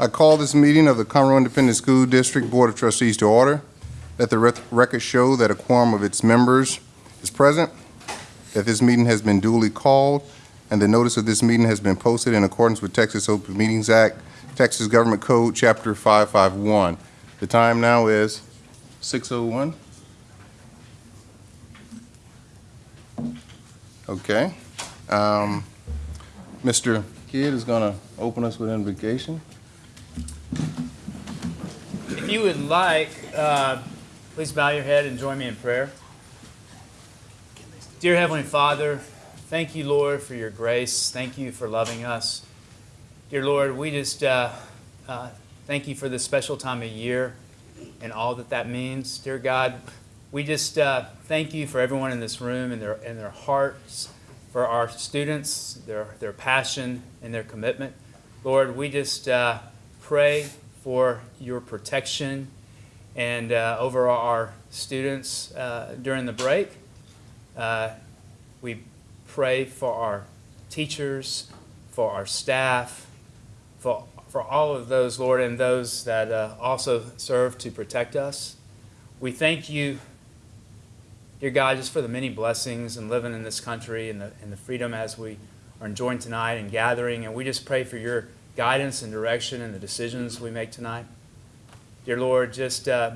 I call this meeting of the Conroe Independent School District Board of Trustees to order. Let the record show that a quorum of its members is present, that this meeting has been duly called, and the notice of this meeting has been posted in accordance with Texas Open Meetings Act, Texas Government Code, Chapter 551. The time now is 6:01. Okay. Um, Mr. Kidd is going to open us with invocation. If you would like, uh, please bow your head and join me in prayer. Dear Heavenly Father, thank you, Lord, for your grace. Thank you for loving us. Dear Lord, we just uh, uh, thank you for this special time of year and all that that means. Dear God, we just uh, thank you for everyone in this room and their, and their hearts, for our students, their, their passion and their commitment. Lord, we just uh, pray for your protection and uh, over our students uh, during the break. Uh, we pray for our teachers, for our staff, for, for all of those, Lord, and those that uh, also serve to protect us. We thank you, dear God, just for the many blessings and living in this country and the, and the freedom as we are enjoying tonight and gathering. And we just pray for your guidance and direction in the decisions we make tonight. Dear Lord, just uh,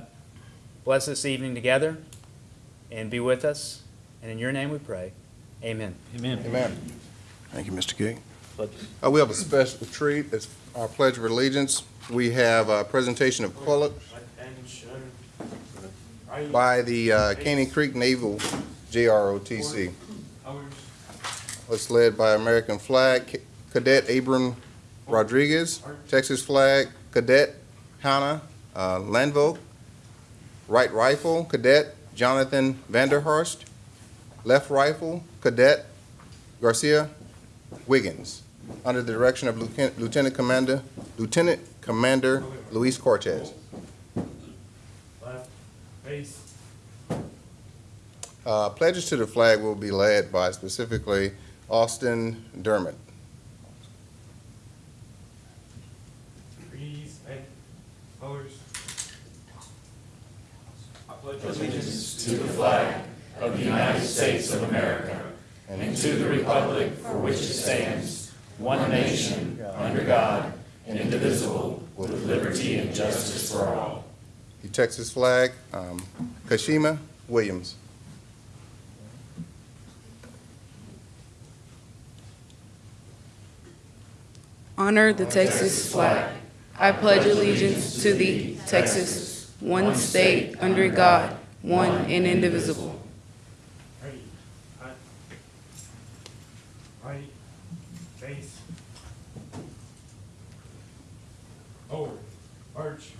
bless this evening together and be with us. And in your name we pray. Amen. Amen. Amen. Thank you, Mr. King. Uh, We have a special treat. It's our Pledge of Allegiance. We have a presentation of color by the uh, Caney Creek Naval JROTC. It's led by American Flag Cadet Abram Rodriguez, Texas Flag Cadet Hannah uh, Landvogt, Right Rifle Cadet Jonathan Vanderhorst, Left Rifle Cadet Garcia Wiggins, under the direction of Lieutenant Commander, Lieutenant Commander Luis Cortez. Left, face, Uh, Pledges to the flag will be led by specifically Austin Dermott. I pledge The flag of the United States of America and to the republic for which it stands, one nation, under God, and indivisible, with liberty and justice for all. The Texas flag, um, Kashima Williams. Honor the Texas flag. I pledge allegiance to the Texas, one state, under God, one and indivisible. Ready. Right, face. Forward, march.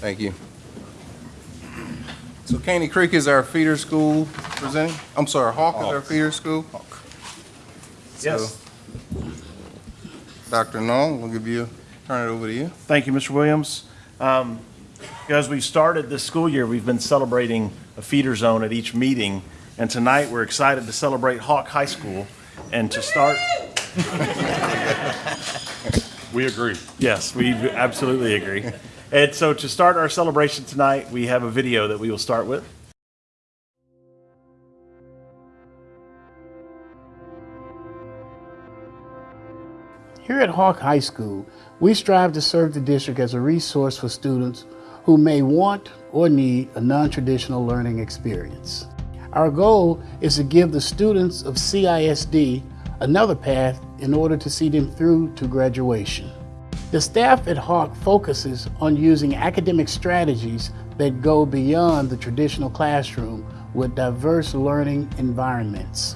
Thank you. So Caney Creek is our feeder school presenting, I'm sorry, Hawk is our feeder school? Yes. Dr. Nong, we'll give you, turn it over to you. Thank you, Mr. Williams. Um, As we started this school year, we've been celebrating a feeder zone at each meeting, and tonight we're excited to celebrate Hawk High School. And to start, We agree. yes, we absolutely agree. And so to start our celebration tonight, we have a video that we will start with. Here at Hawk High School, we strive to serve the district as a resource for students who may want or need a non-traditional learning experience. Our goal is to give the students of CISD another path in order to see them through to graduation. The staff at Hawk focuses on using academic strategies that go beyond the traditional classroom with diverse learning environments.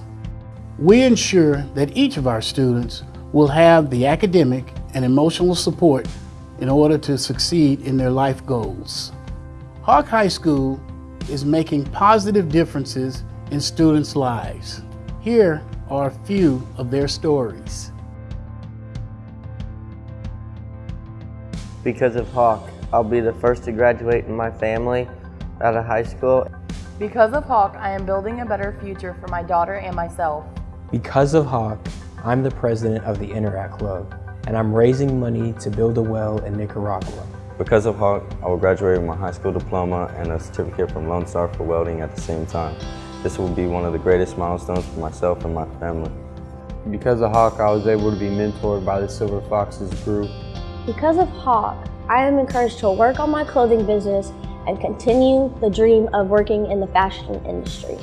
We ensure that each of our students will have the academic and emotional support in order to succeed in their life goals. Hawk High School is making positive differences in students' lives. Here are a few of their stories. Because of Hawk, I'll be the first to graduate in my family out of high school. Because of Hawk, I am building a better future for my daughter and myself. Because of Hawk, I'm the president of the Interact Club, and I'm raising money to build a well in Nicaragua. Because of Hawk, I will graduate with my high school diploma and a certificate from Lone Star for welding at the same time. This will be one of the greatest milestones for myself and my family. Because of Hawk, I was able to be mentored by the Silver Foxes group. Because of Hawk, I am encouraged to work on my clothing business and continue the dream of working in the fashion industry.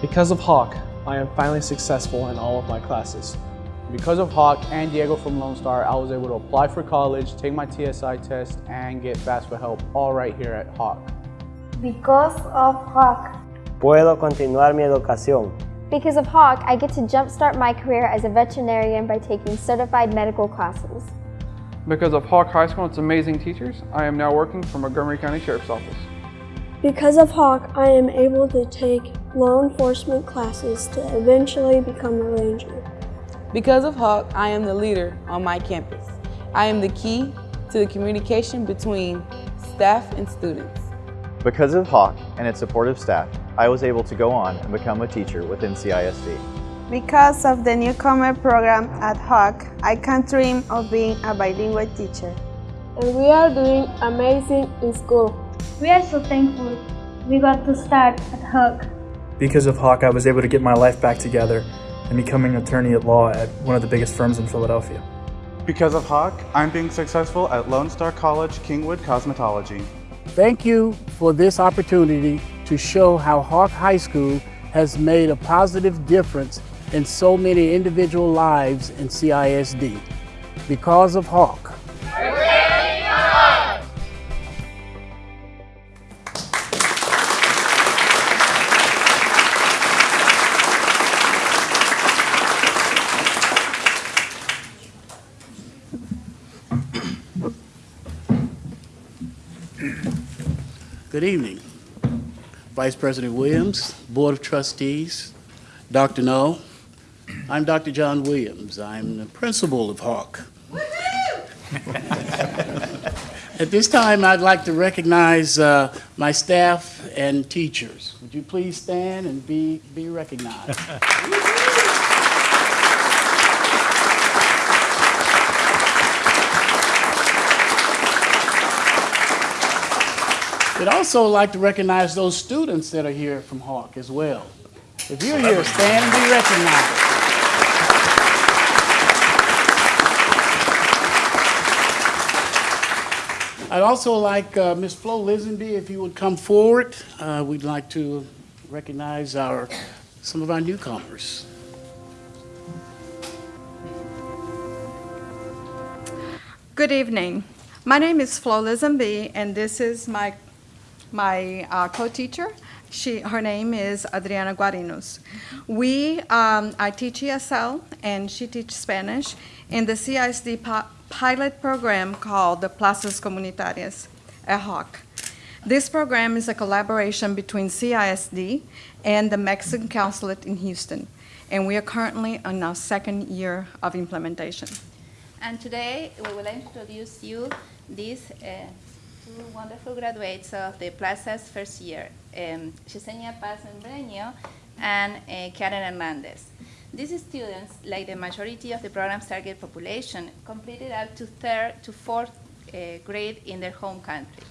Because of Hawk, I am finally successful in all of my classes. Because of Hawk and Diego from Lone Star, I was able to apply for college, take my TSI test, and get FAFSA help all right here at Hawk. Because of Hawk. Puedo continuar mi educación. Because of Hawk, I get to jumpstart my career as a veterinarian by taking certified medical classes. Because of Hawk High School and its amazing teachers, I am now working for Montgomery County Sheriff's Office. Because of Hawk, I am able to take law enforcement classes to eventually become a ranger. Because of Hawk, I am the leader on my campus. I am the key to the communication between staff and students. Because of Hawk and its supportive staff, I was able to go on and become a teacher within CISD. Because of the newcomer program at Hawk, I can dream of being a bilingual teacher. And we are doing amazing in school. We are so thankful we got to start at Hawk. Because of Hawk, I was able to get my life back together and becoming an attorney at law at one of the biggest firms in Philadelphia. Because of Hawk, I'm being successful at Lone Star College Kingwood Cosmetology. Thank you for this opportunity to show how Hawk High School has made a positive difference in so many individual lives in CISD. Because of Hawk. Good evening. Vice President Williams, Board of Trustees, Dr. No. I'm Dr. John Williams. I'm the principal of Hawk. At this time, I'd like to recognize uh, my staff and teachers. Would you please stand and be, be recognized? I'd also like to recognize those students that are here from Hawk as well. If you're here, stand and be recognized. I'd also like uh, Ms. Flo Lisenby, if you would come forward. Uh, we'd like to recognize our, some of our newcomers. Good evening. My name is Flo Lisenby, and this is my my uh, co-teacher. She, her name is Adriana Guarinos. We, um, I teach ESL, and she teaches Spanish in the CISD pilot program called the Plazas Comunitarias at Hawk. This program is a collaboration between CISD and the Mexican Consulate in Houston, and we are currently on our second year of implementation. And today we will introduce you these uh, two wonderful graduates of the Plaza's first year, um, Yesenia Paz Membreño and uh, Karen Hernandez. These students, like the majority of the program's target population, completed up to third to fourth uh, grade in their home country.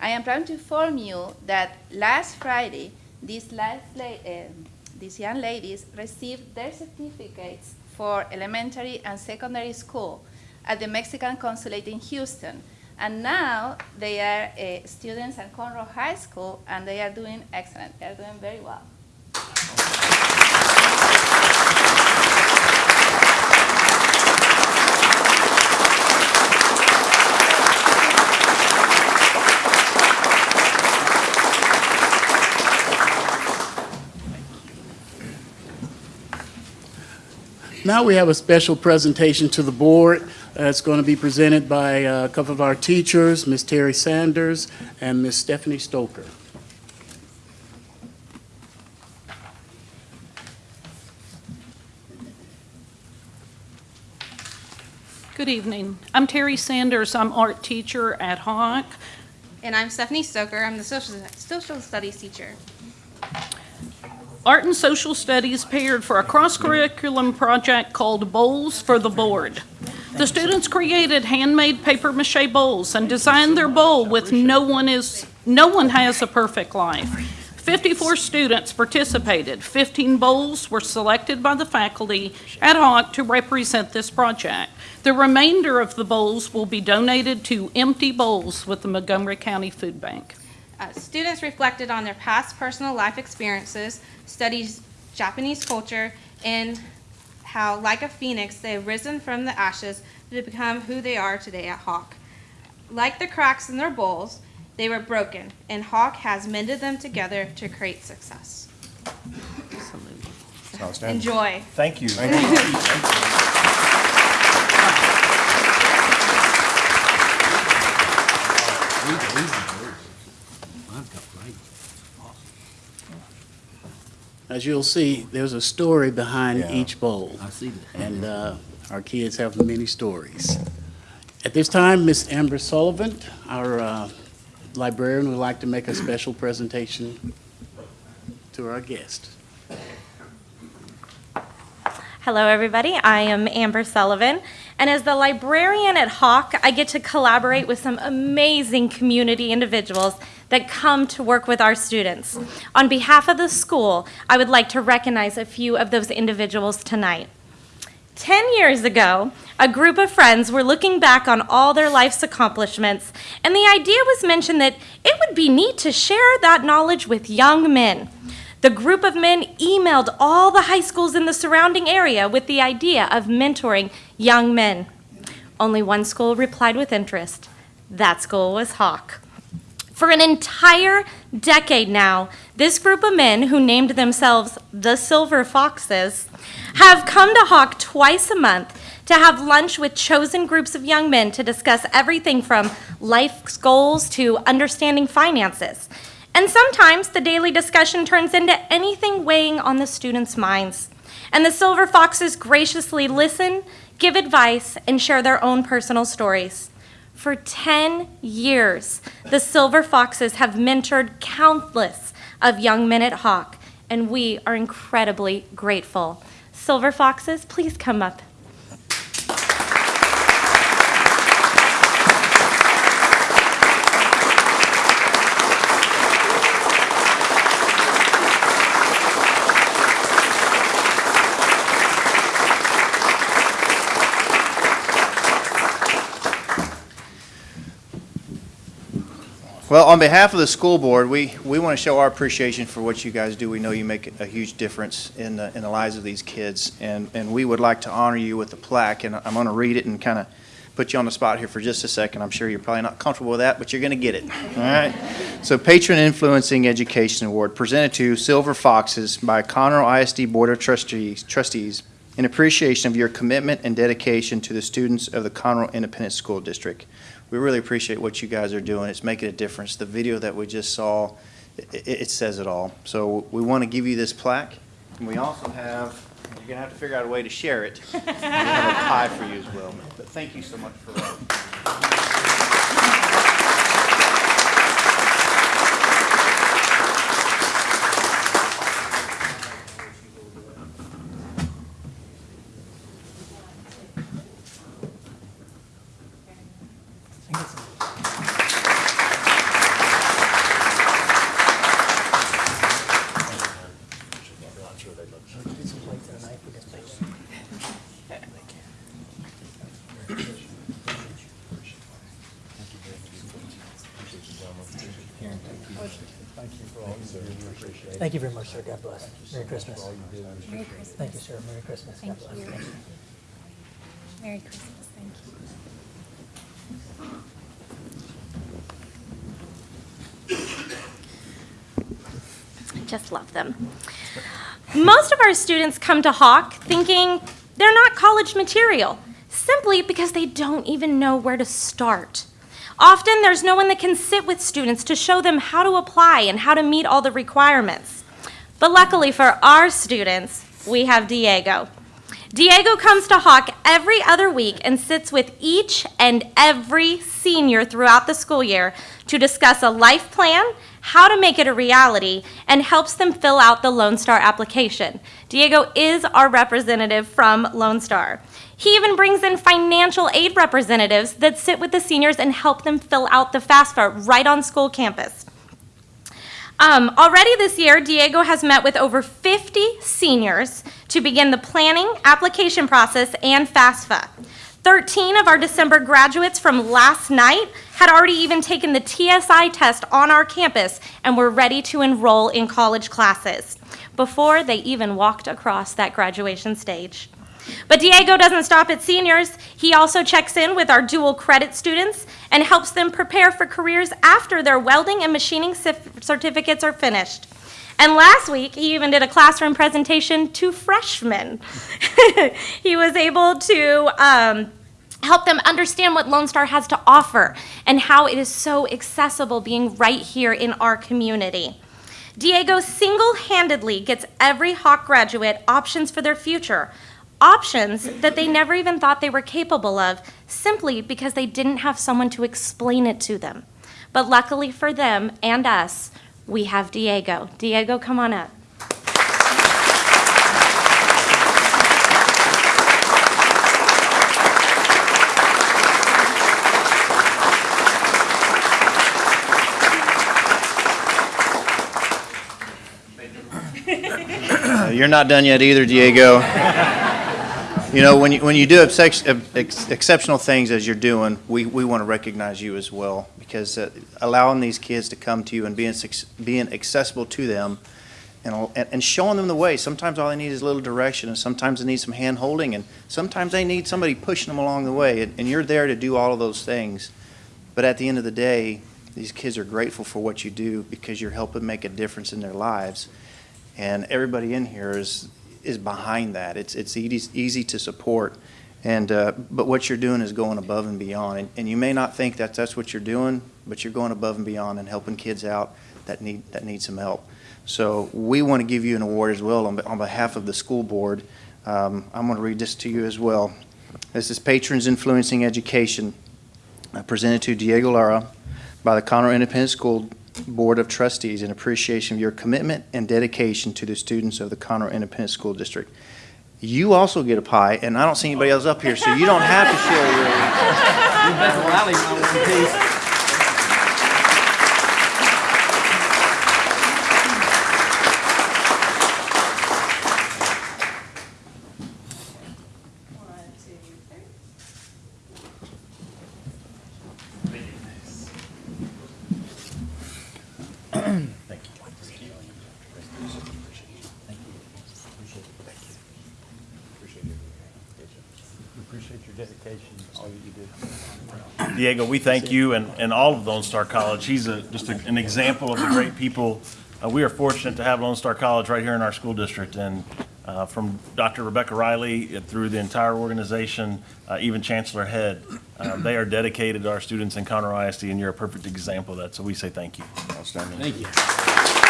I am proud to inform you that last Friday, these, last la- um, these young ladies received their certificates for elementary and secondary school at the Mexican consulate in Houston. And now they are uh, students at Conroe High School and they are doing excellent. They are doing very well. Now we have a special presentation to the board. Uh, It's going to be presented by uh, a couple of our teachers, Ms. Terry Sanders and Ms. Stephanie Stoker. Good evening. I'm Terry Sanders. I'm art teacher at Hawk. And I'm Stephanie Stoker. I'm the social, social studies teacher. Art and Social Studies paired for a cross-curriculum project called Bowls for the Board. The students created handmade paper mache bowls and designed their bowl with no one is, no one has a perfect life. 54 students participated. 15 bowls were selected by the faculty at Hawk to represent this project. The remainder of the bowls will be donated to Empty Bowls with the Montgomery County Food Bank. Uh, students reflected on their past personal life experiences, studied Japanese culture, and how, like a phoenix, they have risen from the ashes to become who they are today at Hawk. Like the cracks in their bowls, they were broken, and Hawk has mended them together to create success. Outstanding. Enjoy. Thank you. As you'll see, there's a story behind Yeah. each bowl. I see that. And uh, our kids have many stories. At this time, Miss Amber Sullivan, our uh, librarian, would like to make a special presentation to our guest. Hello, everybody. I am Amber Sullivan, and as the librarian at Hawk, I get to collaborate with some amazing community individuals that come to work with our students. On behalf of the school, I would like to recognize a few of those individuals tonight. Ten years ago, a group of friends were looking back on all their life's accomplishments, and the idea was mentioned that it would be neat to share that knowledge with young men. The group of men emailed all the high schools in the surrounding area with the idea of mentoring young men. Only one school replied with interest. That school was Hawk. For an entire decade now, this group of men, who named themselves the Silver Foxes, have come to Hawk twice a month to have lunch with chosen groups of young men to discuss everything from life's goals to understanding finances. And sometimes the daily discussion turns into anything weighing on the students' minds. And the Silver Foxes graciously listen, give advice, and share their own personal stories. For 10 years, the Silver Foxes have mentored countless of young men at Hawk, and we are incredibly grateful. Silver Foxes, please come up. Well, on behalf of the school board, we, we want to show our appreciation for what you guys do. We know you make a huge difference in the, in the lives of these kids, and, and we would like to honor you with a plaque, and I'm going to read it and kind of put you on the spot here for just a second. I'm sure you're probably not comfortable with that, but you're going to get it, all right? So Patron Influencing Education Award, presented to Silver Foxes by Conroe ISD Board of Trustees, trustees in appreciation of your commitment and dedication to the students of the Conroe Independent School District. We really appreciate what you guys are doing. It's making a difference. The video that we just saw, it, it says it all. So we want to give you this plaque, and we also have, you're gonna have to figure out a way to share it. We have a pie for you as well. But thank you so much for that. Thank you very much, sir. God bless. Merry Christmas. Merry Christmas. Thank you, sir. Merry Christmas. God Thank bless. you. Thank you. Merry Christmas, thank you. I just love them. Most of our students come to Hawk thinking they're not college material, simply because they don't even know where to start. Often, there's no one that can sit with students to show them how to apply and how to meet all the requirements. But luckily for our students, we have Diego. Diego comes to Hawk every other week and sits with each and every senior throughout the school year to discuss a life plan, how to make it a reality, and helps them fill out the Lone Star application. Diego is our representative from Lone Star. He even brings in financial aid representatives that sit with the seniors and help them fill out the FAFSA right on school campus. Um, already this year, Diego has met with over 50 seniors to begin the planning, application process, and FAFSA. 13 of our December graduates from last night had already even taken the TSI test on our campus and were ready to enroll in college classes before they even walked across that graduation stage. But Diego doesn't stop at seniors. He also checks in with our dual credit students and helps them prepare for careers after their welding and machining certificates are finished. And last week, he even did a classroom presentation to freshmen. he was able to um, help them understand what Lone Star has to offer and how it is so accessible being right here in our community. Diego single handedly gets every Hawk graduate options for their future, options that they never even thought they were capable of simply because they didn't have someone to explain it to them. But luckily for them and us, we have Diego. Diego, come on up. You're not done yet either, Diego. You know, when you, when you do ex- ex- exceptional things as you're doing, we, we want to recognize you as well because uh, allowing these kids to come to you and being, being accessible to them and, and and showing them the way. Sometimes all they need is a little direction, and sometimes they need some hand holding, and sometimes they need somebody pushing them along the way. And, and you're there to do all of those things. But at the end of the day, these kids are grateful for what you do because you're helping make a difference in their lives. And everybody in here is, is behind that. It's, it's easy, easy to support. And, uh, but what you're doing is going above and beyond. And, and you may not think that that's what you're doing, but you're going above and beyond and helping kids out that need, that need some help. So we want to give you an award as well on, on behalf of the school board. Um, I'm going to read this to you as well. This is Patrons Influencing Education, uh, presented to Diego Lara by the Conroe Independent School Board of Trustees in appreciation of your commitment and dedication to the students of the Conroe Independent School District. You also get a pie, and I don't see anybody else up here, so you don't have to share your. You better rally my one piece. Diego, we thank you and, and all of Lone Star College. He's a, just a- an example of the great people. Uh, we are fortunate to have Lone Star College right here in our school district. And uh, from Dr. Rebecca Riley through the entire organization, uh, even Chancellor Head, uh, they are dedicated to our students in Conroe ISD, and you're a perfect example of that. So we say thank you. Outstanding. Thank you.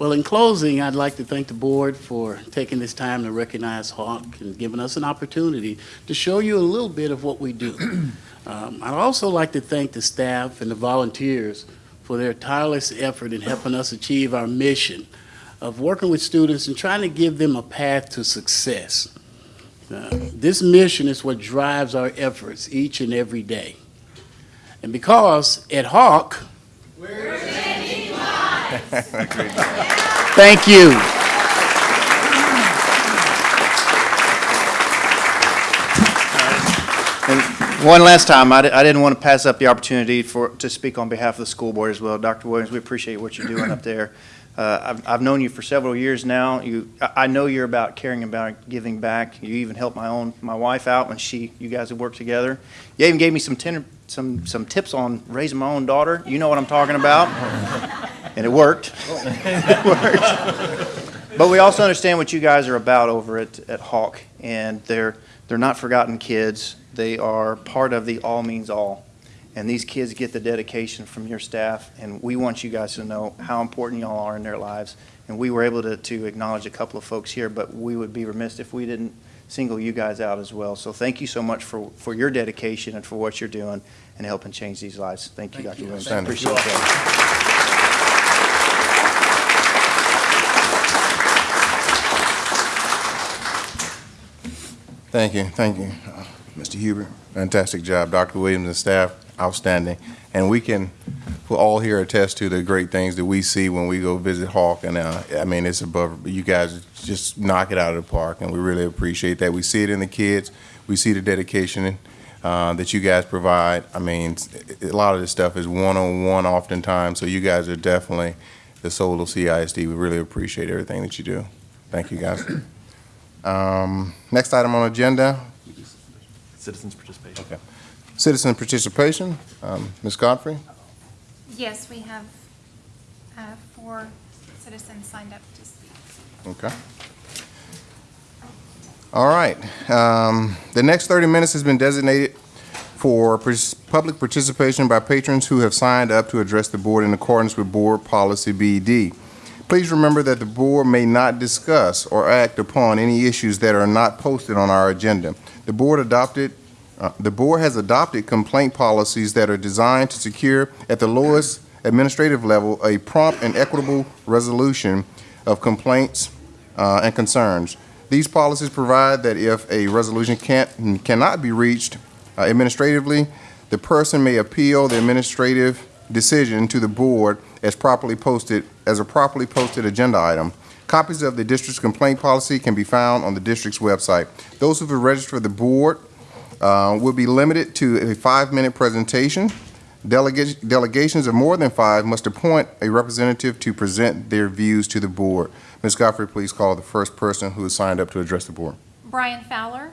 Well, in closing, I'd like to thank the board for taking this time to recognize Hawk and giving us an opportunity to show you a little bit of what we do. Um, I'd also like to thank the staff and the volunteers for their tireless effort in helping us achieve our mission of working with students and trying to give them a path to success. Uh, This mission is what drives our efforts each and every day. And because at Hawk, Thank you. And one last time, I, I didn't want to pass up the opportunity for, to speak on behalf of the school board as well. Dr. Williams, we appreciate what you're doing up there. Uh, I've, I've known you for several years now. You, I, know you're about caring about giving back. You even helped my own, my wife out when she, you guys have worked together. You even gave me some tender, some, some tips on raising my own daughter. You know what I'm talking about. And it worked. It worked. But we also understand what you guys are about over at, at Hawk, and they're, they're not forgotten kids. They are part of the all means all. And And these kids get the dedication from your staff, and we want you guys to know how important y'all are in their lives. And we were able to, to acknowledge a couple of folks here, but we would be remiss if we didn't single you guys out as well. So thank you so much for, for your dedication and for what you're doing and helping change these lives. Thank you, Dr. Williams. Thank you. Appreciate that. Thank you, thank you, uh, Mr. Huber. Fantastic job, Dr. Williams and staff, outstanding. And we can, we'll all here attest to the great things that we see when we go visit Hawk. And, uh, I mean, it's above, you guys just knock it out of the park, and we really appreciate that. We see it in the kids, we see the dedication uh, that you guys provide. I mean, a lot of this stuff is one-on-one oftentimes, so you guys are definitely the soul of CISD. We really appreciate everything that you do. Thank you, guys. Um, Next item on agenda, Citizens participation. Okay. Citizen participation. Um, Ms. Godfrey? Yes, we have uh, four citizens signed up to speak. Okay. All right. Um, The next 30 minutes has been designated for public participation by patrons who have signed up to address the board in accordance with Board Policy BD. Please remember that the board may not discuss or act upon any issues that are not posted on our agenda. The board adopted, uh, the board has adopted complaint policies that are designed to secure at the lowest administrative level a prompt and equitable resolution of complaints uh, and concerns. These policies provide that if a resolution can't, cannot be reached uh, administratively, the person may appeal the administrative decision to the board as properly posted, as a properly posted agenda item. Copies of the district's complaint policy can be found on the district's website. Those who have registered for the board uh, will be limited to a five-minute presentation. Delega- Delegations of more than five must appoint a representative to present their views to the board. Ms. Godfrey, please call the first person who has signed up to address the board. Brian Fowler.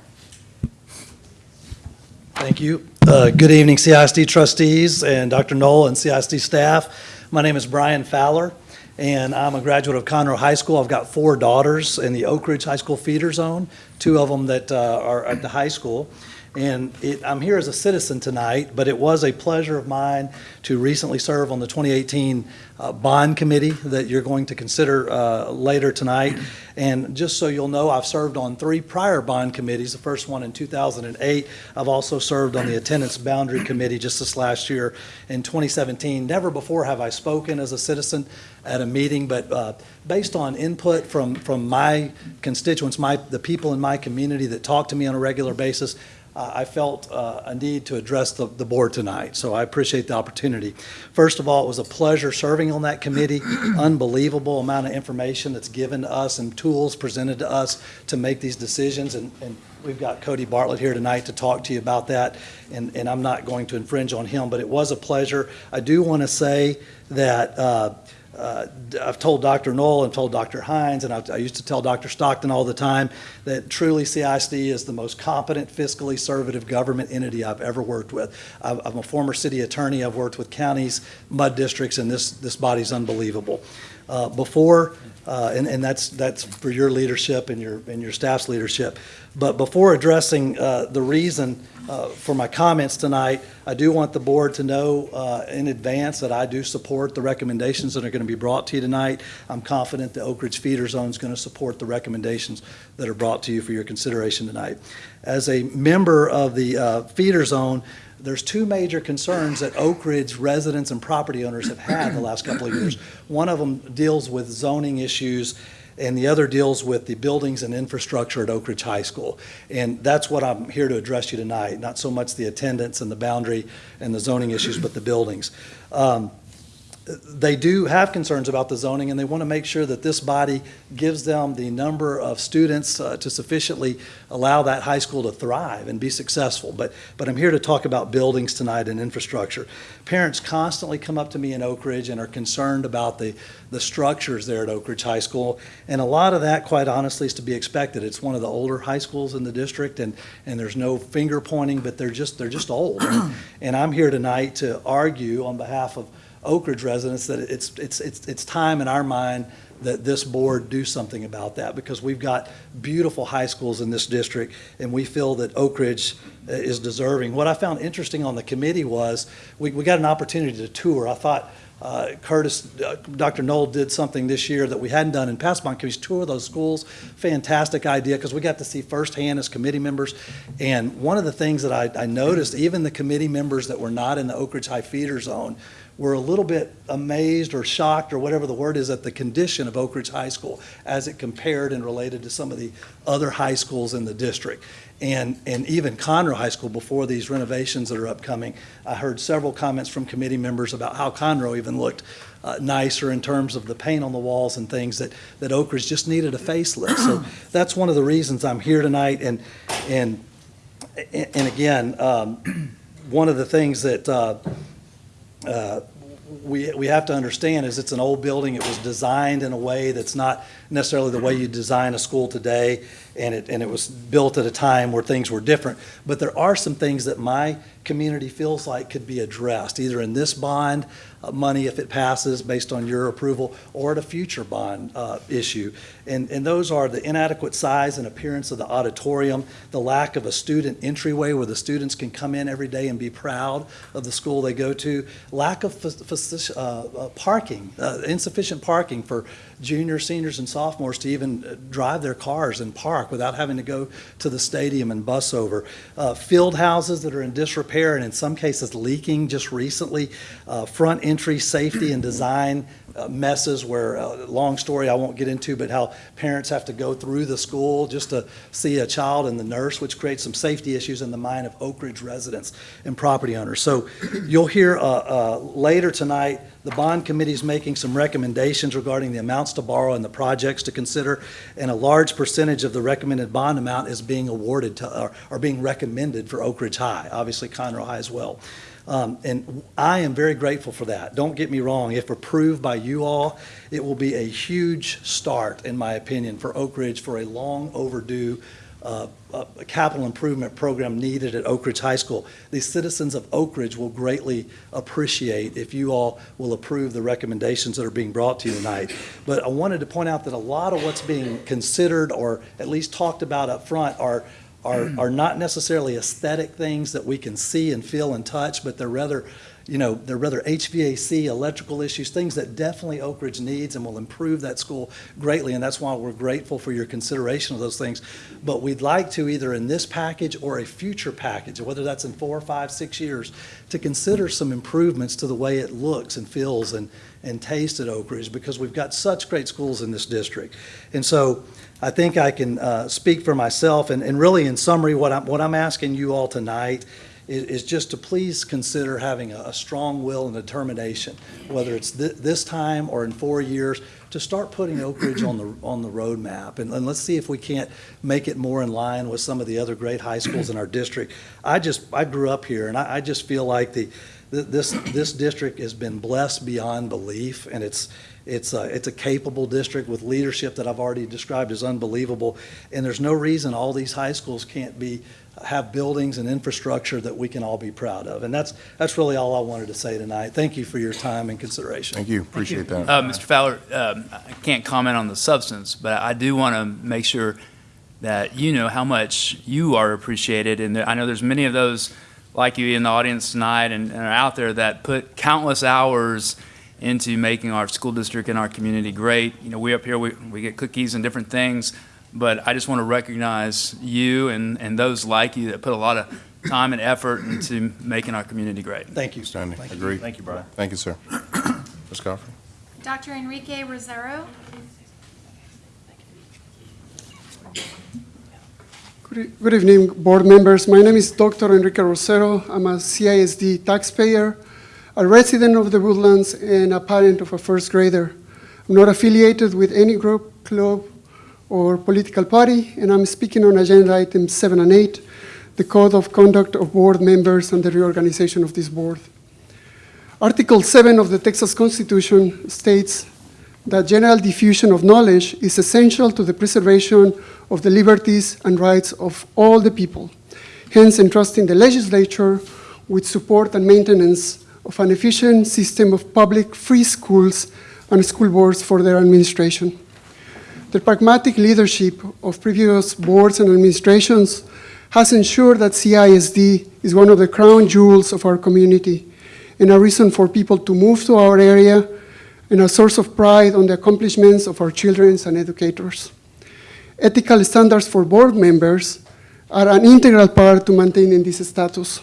Thank you. Uh, Good evening, CISD trustees and Dr. Null and CISD staff. My name is Brian Fowler, and I'm a graduate of Conroe High School. I've got four daughters in the Oak Ridge High School feeder zone, two of them that uh, are at the high school. And it, I'm here as a citizen tonight, but it was a pleasure of mine to recently serve on the 2018 uh, bond committee that you're going to consider uh, later tonight. And just so you'll know, I've served on three prior bond committees, the first one in 2008. I've also served on the attendance boundary committee just this last year in 2017. Never before have I spoken as a citizen at a meeting, but uh, based on input from, from my constituents, my, the people in my community that talk to me on a regular basis, uh, I felt uh, a need to address the, the board tonight, so I appreciate the opportunity. First of all, it was a pleasure serving on that committee. Unbelievable amount of information that's given to us and tools presented to us to make these decisions, and, and we've got Cody Bartlett here tonight to talk to you about that, and, and I'm not going to infringe on him, but it was a pleasure. I do want to say that uh, I've told Dr. Null and told Dr. Hines, and I, I used to tell Dr. Stockton all the time that truly CISD is the most competent, fiscally conservative government entity I've ever worked with. I'm, I'm a former city attorney. I've worked with counties, mud districts, and this this body's unbelievable. Uh, before, uh, and, and that's that's for your leadership and your and your staff's leadership. But before addressing uh, the reason uh, for my comments tonight, I do want the board to know uh, in advance that I do support the recommendations that are going to be brought to you tonight. I'm confident the Oak Ridge Feeder Zone is going to support the recommendations that are brought to you for your consideration tonight. As a member of the uh, feeder zone, there's two major concerns that Oak Ridge residents and property owners have had the last couple of years. One of them deals with zoning issues and the other deals with the buildings and infrastructure at Oak Ridge High School. And that's what I'm here to address you tonight, not so much the attendance and the boundary and the zoning issues, but the buildings. Um, they do have concerns about the zoning, and they want to make sure that this body gives them the number of students uh, to sufficiently allow that high school to thrive and be successful. But, but I'm here to talk about buildings tonight and infrastructure. Parents constantly come up to me in Oak Ridge and are concerned about the, the structures there at Oak Ridge High School. And a lot of that, quite honestly, is to be expected. It's one of the older high schools in the district, and, and there's no finger pointing, but they're just, they're just old. and I'm here tonight to argue on behalf of Oak Ridge residents that it's, it's, it's, it's time in our mind that this board do something about that because we've got beautiful high schools in this district and we feel that Oak Ridge uh, is deserving. What I found interesting on the committee was we, we got an opportunity to tour. I thought uh, Curtis, uh, Dr. Null did something this year that we hadn't done in past bond committees, tour those schools. Fantastic idea because we got to see firsthand as committee members. And one of the things that I, I noticed, even the committee members that were not in the Oak Ridge High feeder zone were a little bit amazed or shocked or whatever the word is at the condition of Oak Ridge High School as it compared and related to some of the other high schools in the district. And, and even Conroe High School, before these renovations that are upcoming, I heard several comments from committee members about how Conroe even looked uh, nicer in terms of the paint on the walls and things that, that Oak Ridge just needed a facelift. So that's one of the reasons I'm here tonight. And, and, and again, um, one of the things that uh, uh, we, we have to understand is it's an old building. It was designed in a way that's not necessarily the way you design a school today, and it, and it was built at a time where things were different. But there are some things that my community feels like could be addressed, either in this bond uh, money if it passes based on your approval, or at a future bond uh, issue. And, and those are the inadequate size and appearance of the auditorium, the lack of a student entryway where the students can come in every day and be proud of the school they go to, lack of uh, uh, parking, uh, insufficient parking for juniors, seniors, and sophomores to even uh, drive their cars and park without having to go to the stadium and bus over. Uh, field houses that are in disrepair and in some cases leaking just recently. Uh, front entry safety and design messes where, uh, long story I won't get into, but how parents have to go through the school just to see a child and the nurse, which creates some safety issues in the mind of Oak Ridge residents and property owners. So you'll hear uh, uh, later tonight the bond committee is making some recommendations regarding the amounts to borrow and the projects to consider, and a large percentage of the recommended bond amount is being awarded to, or, or being recommended for Oak Ridge High, obviously Conroe High as well. Um, and I am very grateful for that. Don't get me wrong, if approved by you all, it will be a huge start, in my opinion, for Oak Ridge for a long overdue uh, capital improvement program needed at Oak Ridge High School. The citizens of Oak Ridge will greatly appreciate if you all will approve the recommendations that are being brought to you tonight. But I wanted to point out that a lot of what's being considered or at least talked about up front are are, are not necessarily aesthetic things that we can see and feel and touch, but they're rather you know, they're rather HVAC, electrical issues, things that definitely Oak Ridge needs and will improve that school greatly. And that's why we're grateful for your consideration of those things. But we'd like to either in this package or a future package, whether that's in four, five, six years, to consider some improvements to the way it looks and feels and, and tastes at Oak Ridge because we've got such great schools in this district. And so I think I can uh, speak for myself. And, and really, in summary, what I'm, what I'm asking you all tonight is, is just to please consider having a, a strong will and determination, whether it's thi- this time or in four years, to start putting Oak Ridge on the, on the roadmap. And, and let's see if we can't make it more in line with some of the other great high schools in our district. I just, I grew up here, and I, I just feel like the, th- this, this district has been blessed beyond belief, and it's, it's a, it's a capable district with leadership that I've already described as unbelievable. And there's no reason all these high schools can't be, have buildings and infrastructure that we can all be proud of. And that's, that's really all I wanted to say tonight. Thank you for your time and consideration. Thank you, appreciate that. Uh, Mr. Fowler, um, I can't comment on the substance, but I do want to make sure that you know how much you are appreciated. And I know there's many of those like you in the audience tonight and, and are out there that put countless hours into making our school district and our community great. You know, we up here, we, we get cookies and different things, but I just want to recognize you and, and those like you that put a lot of time and effort into making our community great. Thank you. Standing, agree. Thank you, Brian. Thank you, sir. Ms. Coffey? Dr. Enrique Rosero. Good evening, board members. My name is Dr. Enrique Rosero. I'm a CISD taxpayer, a resident of the Woodlands, and a parent of a first grader. I'm not affiliated with any group, club, or political party, and I'm speaking on agenda items seven and eight, the code of conduct of board members and the reorganization of this board. Article 7 of the Texas Constitution states that general diffusion of knowledge is essential to the preservation of the liberties and rights of all the people, hence entrusting the legislature with support and maintenance of an efficient system of public free schools and school boards for their administration. The pragmatic leadership of previous boards and administrations has ensured that CISD is one of the crown jewels of our community and a reason for people to move to our area and a source of pride on the accomplishments of our children and educators. Ethical standards for board members are an integral part to maintaining this status.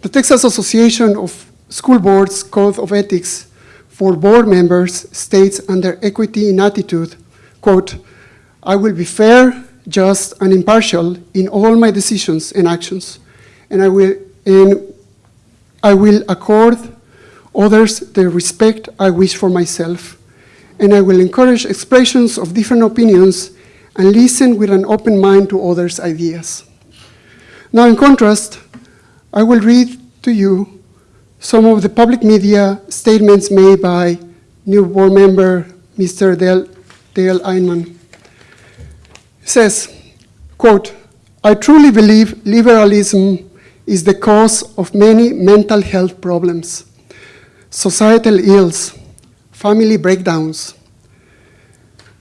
The Texas Association of School Boards Code of Ethics for board members states under equity in attitude, quote, I will be fair, just, and impartial in all my decisions and actions, and I will, and I will accord others the respect I wish for myself, and I will encourage expressions of different opinions and listen with an open mind to others' ideas. Now, in contrast, I will read to you some of the public media statements made by new board member Mr. Dale, Dale Inman. He says, quote, I truly believe liberalism is the cause of many mental health problems, societal ills, family breakdowns,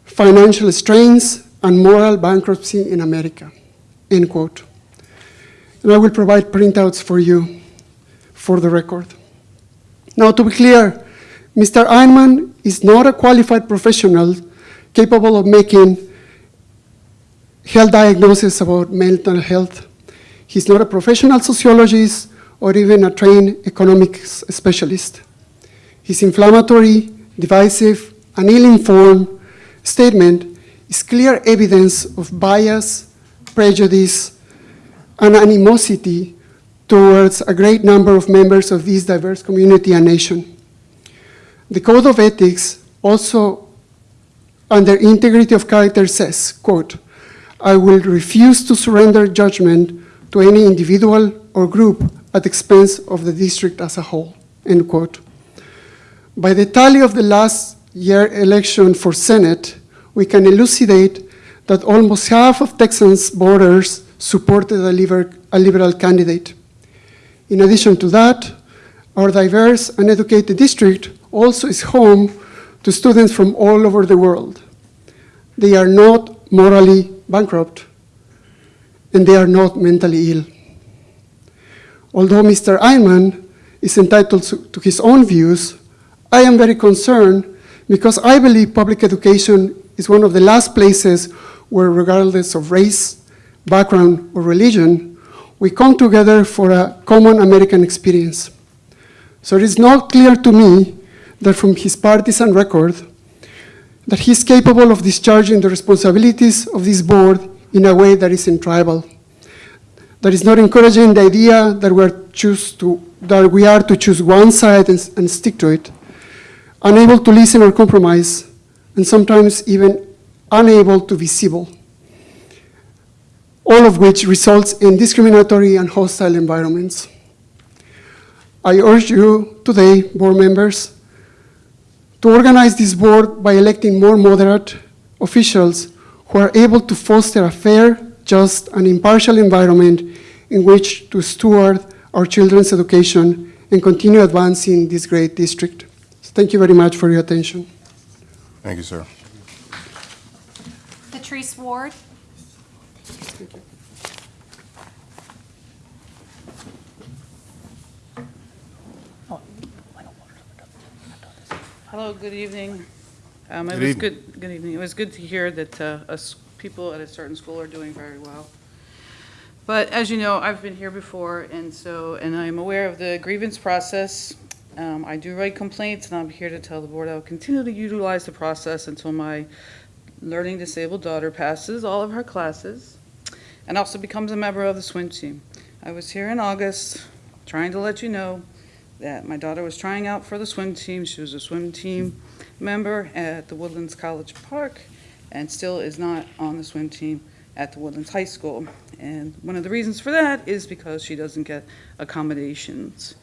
financial strains, and moral bankruptcy in America, end quote. And I will provide printouts for you for the record. Now, to be clear, Mr. Inman is not a qualified professional capable of making health diagnosis about mental health. He's not a professional sociologist or even a trained economics specialist. His inflammatory, divisive, and ill-informed statement is clear evidence of bias, prejudice, and animosity towards a great number of members of this diverse community and nation. The Code of Ethics also, under integrity of character, says, quote, I will refuse to surrender judgment to any individual or group at expense of the district as a whole, end quote. By the tally of the last year election for Senate, we can elucidate that almost half of Texans voters supported a, a liberal candidate. In addition to that, our diverse and educated district also is home to students from all over the world. They are not morally bankrupt, and they are not mentally ill. Although Mr. Inman is entitled to his own views, I am very concerned because I believe public education is one of the last places where, regardless of race, background, or religion, we come together for a common American experience. So it is not clear to me that from his partisan record, that he is capable of discharging the responsibilities of this board in a way that isn't tribal. That is not encouraging the idea that, we're choose to, that we are to choose one side and, and stick to it, unable to listen or compromise, and sometimes even unable to be civil, all of which results in discriminatory and hostile environments. I urge you today, board members, to organize this board by electing more moderate officials who are able to foster a fair, just, and impartial environment in which to steward our children's education and continue advancing this great district. So thank you very much for your attention. Thank you, sir. Patrice Ward. Hello, good evening. Um, It Good was evening. good, good evening. It was good to hear that uh, us, people at a certain school are doing very well. But as you know, I've been here before, and so, and I'm aware of the grievance process. Um, I do write complaints, and I'm here to tell the board I will continue to utilize the process until my learning disabled daughter passes all of her classes and also becomes a member of the swim team. I was here in August, trying to let you know that my daughter was trying out for the swim team. She was a swim team member at the Woodlands College Park and still is not on the swim team at the Woodlands High School. And one of the reasons for that is because she doesn't get accommodations.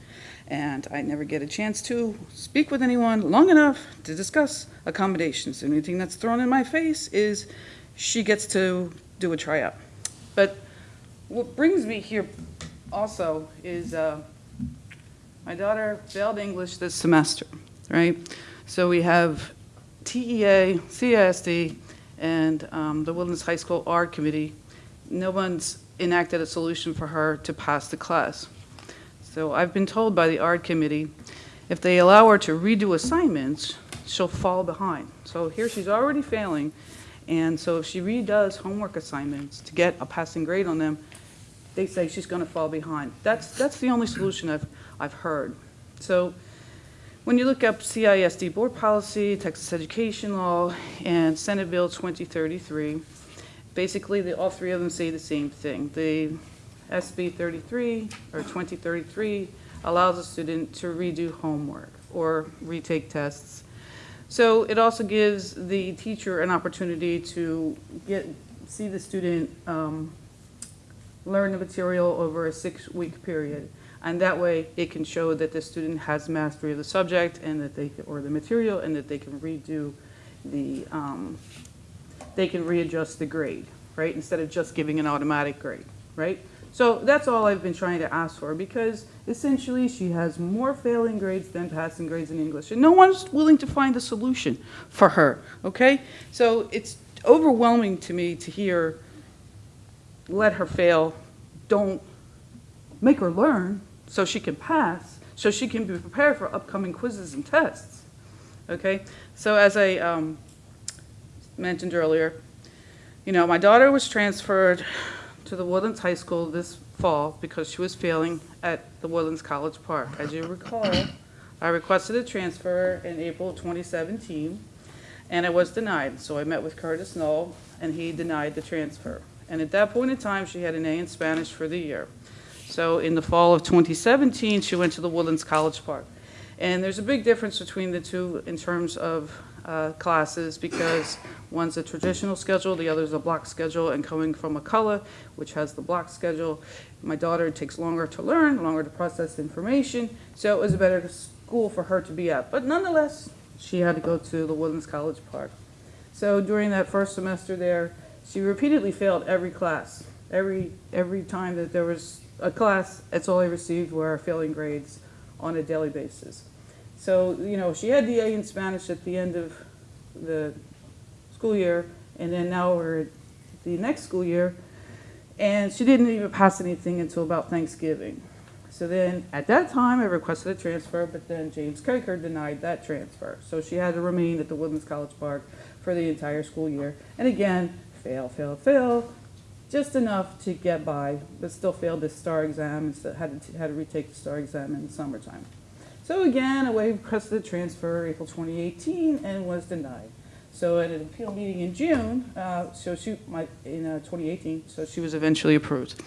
And I never get a chance to speak with anyone long enough to discuss accommodations. The only thing that's thrown in my face is she gets to do a tryout. But what brings me here also is uh, my daughter failed English this semester, right? So we have TEA, CISD, and um, the Woodlands High School Art Committee. No one's enacted a solution for her to pass the class. So I've been told by the art committee, if they allow her to redo assignments, she'll fall behind. So here she's already failing, and so if she redoes homework assignments to get a passing grade on them, they say she's going to fall behind. That's, that's the only solution I've, I've heard. So when you look up CISD board policy, Texas education law, and Senate Bill 2033, basically, they, all three of them say the same thing. The SB 33 or 2033 allows a student to redo homework or retake tests. So it also gives the teacher an opportunity to get, see the student um, learn the material over a six-week period. And that way, it can show that the student has mastery of the subject and that they, or the material, and that they can redo the, um, they can readjust the grade, right? Instead of just giving an automatic grade, right? So that's all I've been trying to ask for because essentially she has more failing grades than passing grades in English. And no one's willing to find a solution for her, okay? So it's overwhelming to me to hear, let her fail, don't make her learn so she can pass, so she can be prepared for upcoming quizzes and tests, okay? So as I um, mentioned earlier, you know, my daughter was transferred to the Woodlands High School this fall because she was failing at the Woodlands College Park. As you recall, I requested a transfer in April 2017, and it was denied. So I met with Curtis Null, and he denied the transfer. And at that point in time, she had an A in Spanish for the year. So in the fall of 2017, she went to the Woodlands College Park. And there's a big difference between the two in terms of uh, classes because one's a traditional schedule, the other's a block schedule, and coming from McCullough, which has the block schedule, my daughter takes longer to learn, longer to process information, so it was a better school for her to be at. But nonetheless, she had to go to the Woodlands College Park. So during that first semester there, she repeatedly failed every class. Every, every time that there was a class, that's all I received were failing grades on a daily basis. So, you know, she had the A in Spanish at the end of the school year, and then now we're at the next school year, and she didn't even pass anything until about Thanksgiving. So then, at that time, I requested a transfer, but then James Kaker denied that transfer. So she had to remain at the Woodlands College Park for the entire school year. And again, fail, fail, fail, just enough to get by, but still failed the STAAR exam and had to, had to retake the STAAR exam in the summertime. So again, I requested a transfer April 2018 and was denied. So at an appeal meeting in June, uh, so she, in uh, 2018, so she was eventually approved.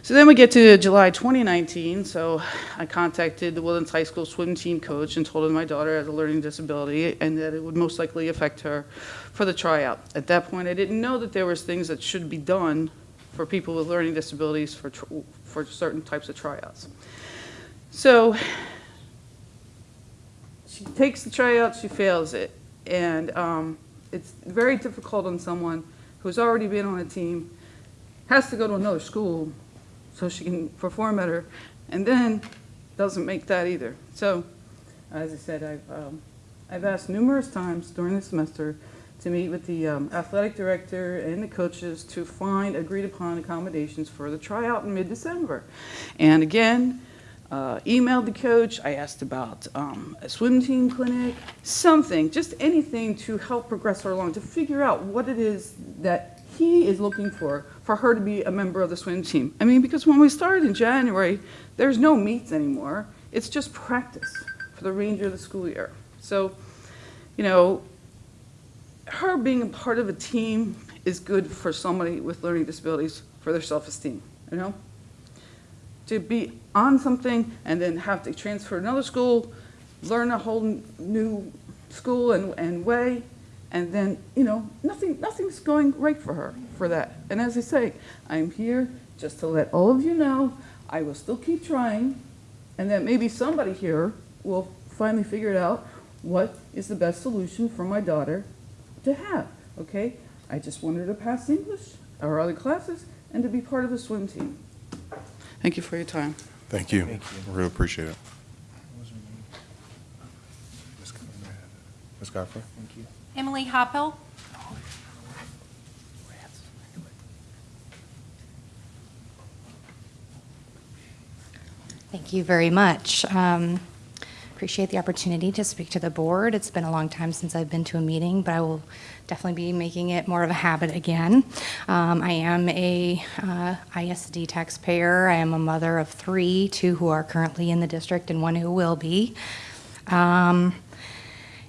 So then we get to July 2019, so I contacted the Woodlands High School swim team coach and told him my daughter has a learning disability and that it would most likely affect her for the tryout. At that point, I didn't know that there was things that should be done for people with learning disabilities for, for certain types of tryouts. So she takes the tryout, she fails it. And um, it's very difficult on someone who's already been on a team, has to go to another school so she can perform better, and then doesn't make that either. So, as I said, I've, um, I've asked numerous times during the semester to meet with the um, athletic director and the coaches to find agreed upon accommodations for the tryout in mid-December. And again, uh, emailed the coach. I asked about um, a swim team clinic, something, just anything to help progress her along, to figure out what it is that he is looking for, for her to be a member of the swim team. I mean, because when we started in January, there's no meets anymore. It's just practice for the remainder of the school year. So, you know, her being a part of a team is good for somebody with learning disabilities for their self-esteem, you know? To be on something and then have to transfer to another school, learn a whole new school and, and way, and then, you know, nothing, nothing's going right for her for that. And as I say, I'm here just to let all of you know I will still keep trying, and that maybe somebody here will finally figure it out what is the best solution for my daughter to have, okay? I just want her to pass English or other classes and to be part of a swim team. Thank you for your time. Thank you. We really appreciate it. Ms. Godfrey? Thank you. Emily Hoppel. Thank you very much. Um, Appreciate the opportunity to speak to the board. It's been a long time since I've been to a meeting, but I will definitely be making it more of a habit again. Um, I am a uh, ISD taxpayer. I am a mother of three, two who are currently in the district and one who will be. Um,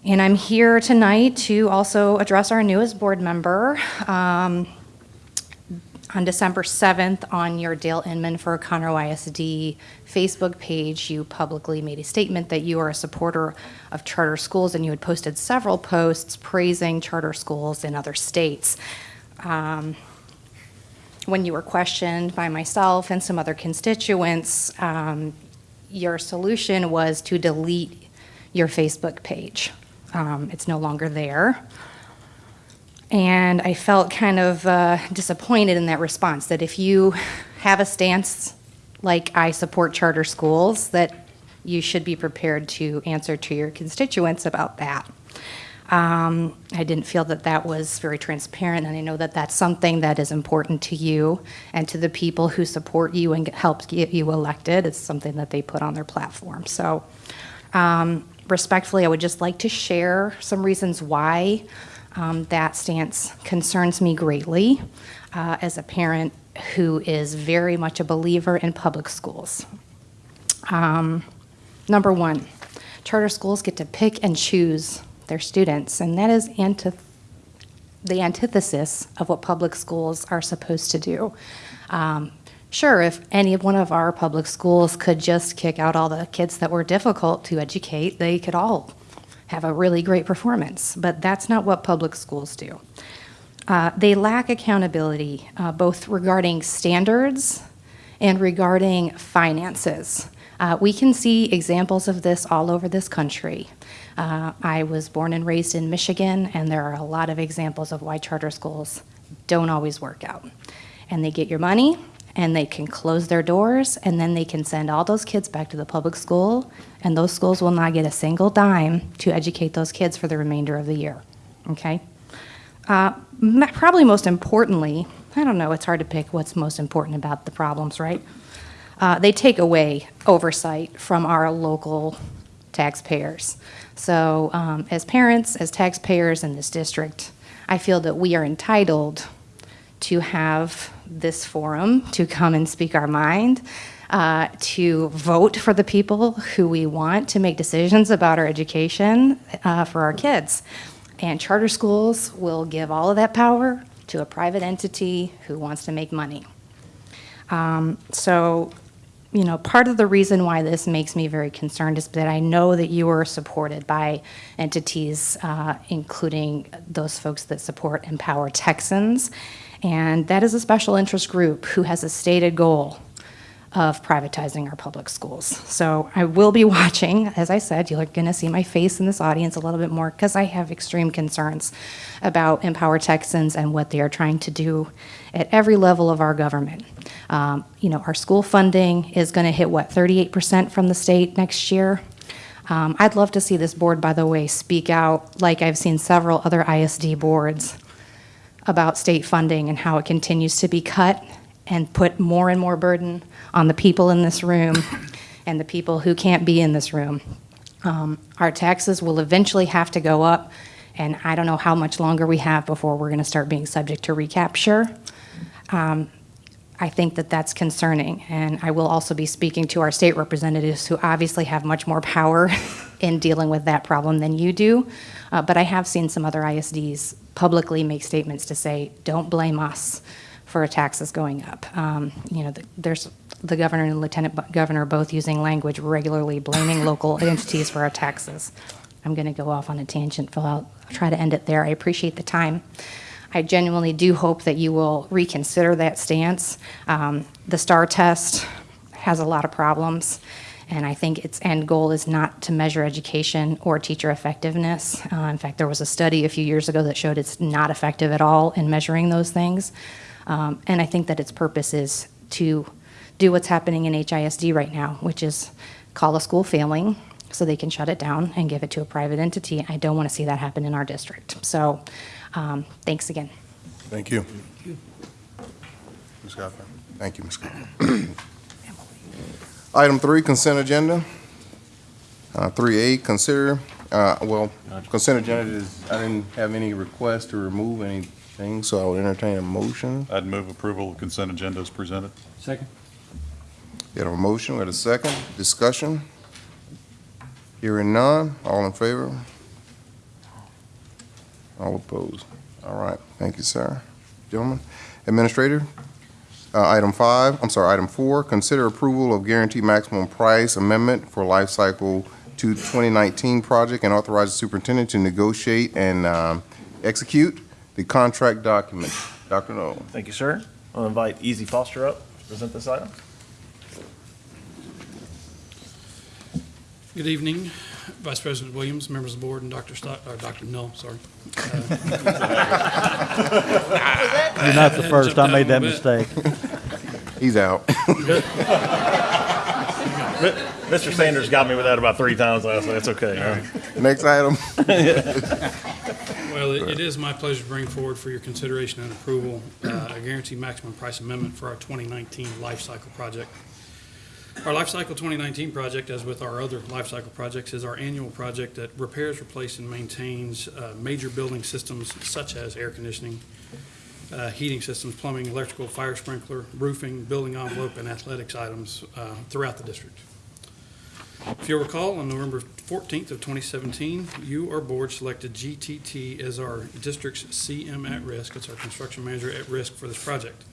And I'm here tonight to also address our newest board member. Um, on December 7th, on your Dale Inman for Conroe ISD Facebook page, you publicly made a statement that you are a supporter of charter schools, and you had posted several posts praising charter schools in other states. Um, When you were questioned by myself and some other constituents, um, your solution was to delete your Facebook page. Um, It's no longer there. And I felt kind of uh, disappointed in that response, that if you have a stance like I support charter schools, that you should be prepared to answer to your constituents about that. Um, I didn't feel that that was very transparent, and I know that that's something that is important to you and to the people who support you and help get you elected. It's something that they put on their platform. So um, respectfully, I would just like to share some reasons why um, that stance concerns me greatly uh, as a parent who is very much a believer in public schools. Um, number one, charter schools get to pick and choose their students, and that is the antithesis of what public schools are supposed to do. Um, sure, if any one of our public schools could just kick out all the kids that were difficult to educate, they could all have a really great performance, but that's not what public schools do. Uh, they lack accountability, uh, both regarding standards and regarding finances. Uh, we can see examples of this all over this country. Uh, I was born and raised in Michigan, and there are a lot of examples of why charter schools don't always work out. And they get your money, and they can close their doors, and then they can send all those kids back to the public school, and those schools will not get a single dime to educate those kids for the remainder of the year. Okay? Uh, probably most importantly, I don't know, it's hard to pick what's most important about the problems, right? Uh, they take away oversight from our local taxpayers. So, um, as parents, as taxpayers in this district, I feel that we are entitled to have this forum to come and speak our mind, uh, to vote for the people who we want to make decisions about our education uh, for our kids. And charter schools will give all of that power to a private entity who wants to make money. Um, so, you know, part of the reason why this makes me very concerned is that I know that you are supported by entities, uh, including those folks that support Empower Texans. And that is a special interest group who has a stated goal of privatizing our public schools. So I will be watching. As I said, you're going to see my face in this audience a little bit more because I have extreme concerns about Empower Texans and what they are trying to do at every level of our government. Um, you know, our school funding is going to hit what 38% from the state next year. Um, I'd love to see this board, by the way, speak out like I've seen several other ISD boards about state funding and how it continues to be cut and put more and more burden on the people in this room and the people who can't be in this room. Um, our taxes will eventually have to go up, and I don't know how much longer we have before we're going to start being subject to recapture. Um, I think that that's concerning, and I will also be speaking to our state representatives who obviously have much more power in dealing with that problem than you do. Uh, but I have seen some other ISDs publicly make statements to say, don't blame us for taxes going up. Um, you know, the, there's the governor and lieutenant governor both using language regularly blaming local entities for our taxes. I'm going to go off on a tangent, Phil. I'll try to end it there. I appreciate the time. I genuinely do hope that you will reconsider that stance. Um, the STAAR test has a lot of problems, and I think its end goal is not to measure education or teacher effectiveness. Uh, in fact, there was a study a few years ago that showed it's not effective at all in measuring those things. Um, and I think that its purpose is to do what's happening in HISD right now, which is call a school failing so they can shut it down and give it to a private entity. I don't want to see that happen in our district. So, um, thanks again. Thank you. Ms. Godfrey. Thank you, Ms. Godfrey. Item three, consent agenda. Uh, Three A, consider, uh, well, consent agenda is, I didn't have any requests to remove anything, so I would entertain a motion. I'd move approval of consent agenda as presented. Second. Get a motion with a second, discussion. Hearing none, all in favor? All opposed? All right, thank you, sir. Gentlemen, Administrator, uh, item five, I'm sorry, item four, consider approval of guaranteed maximum price amendment for life cycle to 2019 project and authorize the superintendent to negotiate and um, execute the contract document. Dr. Null. Thank you, sir. I'll invite Easy Foster up to present this item. Good evening, Vice President Williams, members of the board, and Dr. Stock, or Dr. Null, sorry. You're not the first. I made that mistake. He's out. Mr. Sanders got me with that about three times last night. That's okay. huh? Next item. Well, it it is my pleasure to bring forward for your consideration and approval uh, a guaranteed maximum price amendment for our 2019 life cycle project. Our Lifecycle 2019 project, as with our other lifecycle projects, is our annual project that repairs, replaces, and maintains uh, major building systems such as air conditioning, uh, heating systems, plumbing, electrical, fire sprinkler, roofing, building envelope, and athletics items uh, throughout the district. If you'll recall, on November 14th of 2017, you, our board, selected GTT as our district's CM at risk. It's our construction manager at risk for this project.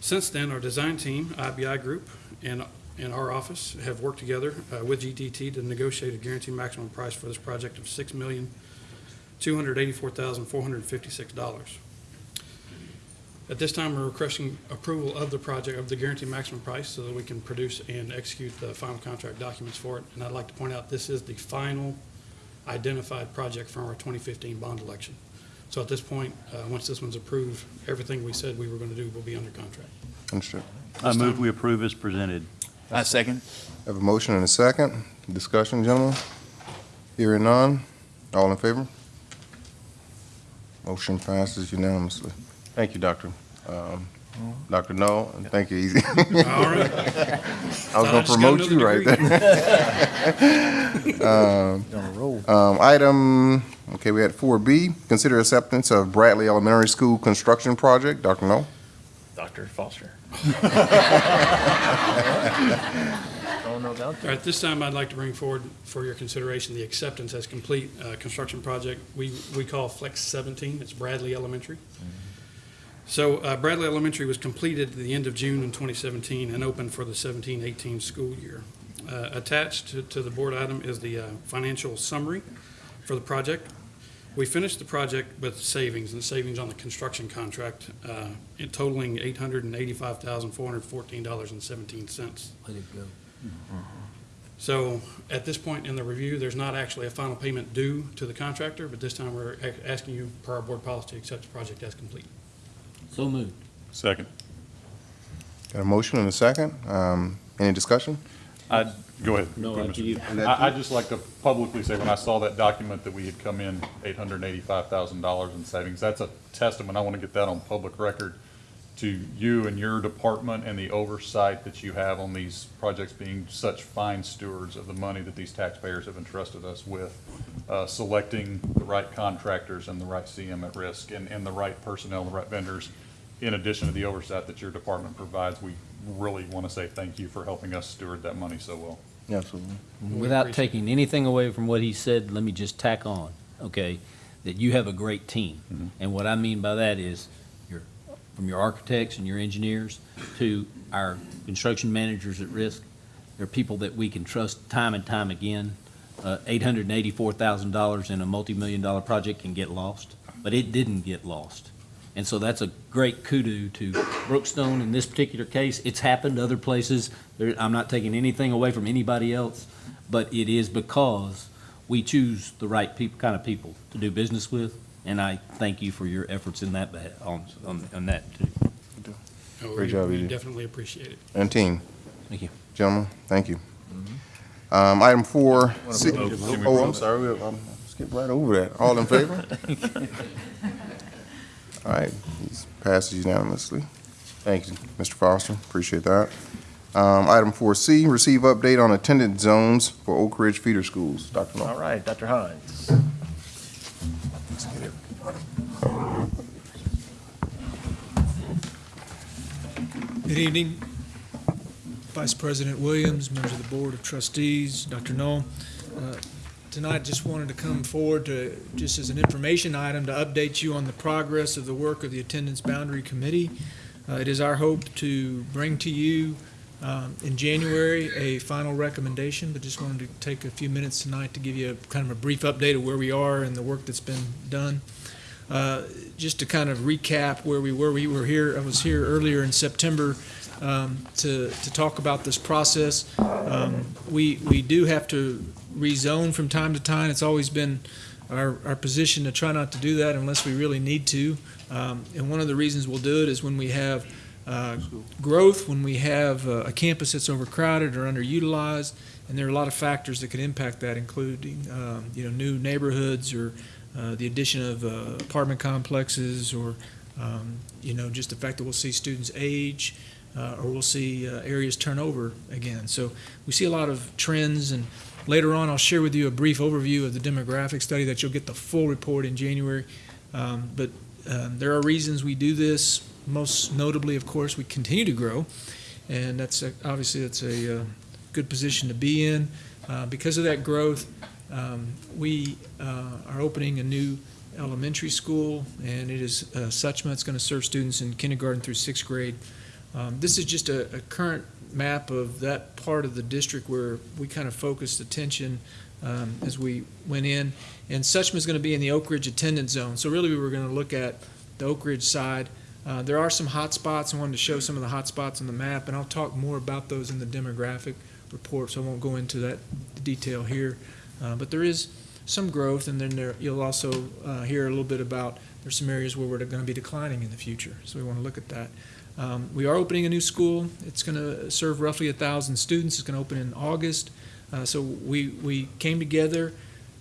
Since then, our design team, IBI Group, and, and our office have worked together uh, with GDT to negotiate a guaranteed maximum price for this project of six million, two hundred eighty-four thousand, four hundred fifty-six dollars. At this time, we're requesting approval of the project, of the guaranteed maximum price, so that we can produce and execute the final contract documents for it. And I'd like to point out, this is the final identified project from our 2015 bond election. So at this point, uh, once this one's approved, everything we said we were going to do will be under contract. Understood. I move we approve as presented. I second. Have a motion and a second. Discussion, gentlemen? Hearing none. All in favor? Motion passes unanimously. Thank you, Doctor. Um, Dr. Null, and thank you, Easy. All right. I was gonna promote you right there. Um, um, Item, okay, we had four B, consider acceptance of Bradley Elementary School construction project. Dr. Null? Dr. Foster. All right, this time I'd like to bring forward for your consideration the acceptance as complete uh, construction project we, we call Flex 17. It's Bradley Elementary. So uh, Bradley Elementary was completed at the end of June in 2017 and opened for the 17-18 school year. Uh, Attached to, to the board item is the uh, financial summary for the project. We finished the project with savings, and savings on the construction contract, uh, in totaling $885,414.17. Let it go. So at this point in the review, there's not actually a final payment due to the contractor, but this time we're a- asking you, per our board policy, to accept the project as complete. So moved. Second. Got a motion and a second. Um, Any discussion? I'd, go ahead. No, Go ahead, after Mr. you. I, I'd just like to publicly say, when I saw that document that we had come in eight hundred and eighty-five thousand dollars in savings, that's a testament, I want to get that on public record, to you and your department and the oversight that you have on these projects being such fine stewards of the money that these taxpayers have entrusted us with, uh, selecting the right contractors and the right CM at risk and, and the right personnel, the right vendors. In addition to the oversight that your department provides, we really want to say thank you for helping us steward that money so well. Absolutely. Without taking anything away from what he said, let me just tack on, okay, that you have a great team. And what I mean by that is your, from your architects and your engineers to our construction managers at risk, they're people that we can trust time and time again. Uh, eight hundred and eighty-four thousand dollars in a multi-million dollar project can get lost, but it didn't get lost. And so that's a great kudo to Brookstone in this particular case. It's happened other places. There, I'm not taking anything away from anybody else, but it is because we choose the right people, kind of people to do business with. And I thank you for your efforts in that, on, on, on that too. Oh, Great we- job, We definitely appreciate it. And team. Thank you. Gentlemen, thank you. Um, Item four, C- Can we oh, I'm vote? sorry, we- um, skip right over that. All in favor? All right, these passes unanimously. Thank you, Mr. Foster, appreciate that. Um, Item four C, receive update on attendance zones for Oak Ridge feeder schools. Dr. Null. All right, Dr. Hines. Good evening, Vice President Williams, members of the Board of Trustees, Dr. Null. Uh, Tonight, just wanted to come forward to, just as an information item, to update you on the progress of the work of the Attendance Boundary Committee. Uh, It is our hope to bring to you um, in January a final recommendation, but just wanted to take a few minutes tonight to give you a kind of a brief update of where we are and the work that's been done. Uh, Just to kind of recap where we were, we were here, I was here earlier in September um, to, to talk about this process. Um, We, we do have to rezone from time to time. It's always been our, our position to try not to do that unless we really need to. Um, And one of the reasons we'll do it is when we have uh, growth, when we have uh, a campus that's overcrowded or underutilized, and there are a lot of factors that could impact that, including, um, you know, new neighborhoods or uh, the addition of uh, apartment complexes or, um, you know, just the fact that we'll see students age uh, or we'll see uh, areas turn over again. So we see a lot of trends and later on I'll share with you a brief overview of the demographic study that you'll get the full report in January. Um, But um, there are reasons we do this. Most notably, of course, we continue to grow. And that's, a- obviously, that's a uh, good position to be in. Uh, Because of that growth, um, we uh, are opening a new elementary school, and it is uh, Suchma. It's going to serve students in kindergarten through sixth grade. Um, This is just a, a current map of that part of the district where we kind of focused attention um, as we went in. And Suchma is going to be in the Oak Ridge attendance zone. So really, we were going to look at the Oak Ridge side. Uh, There are some hot spots. I wanted to show some of the hot spots on the map, and I'll talk more about those in the demographic report, so I won't go into that detail here. Uh, But there is some growth, and then there, you'll also uh, hear a little bit about, there's some areas where we're going to be declining in the future, so we want to look at that. Um, We are opening a new school. It's going to serve roughly a 1,000 students. It's going to open in August. Uh, So we, we came together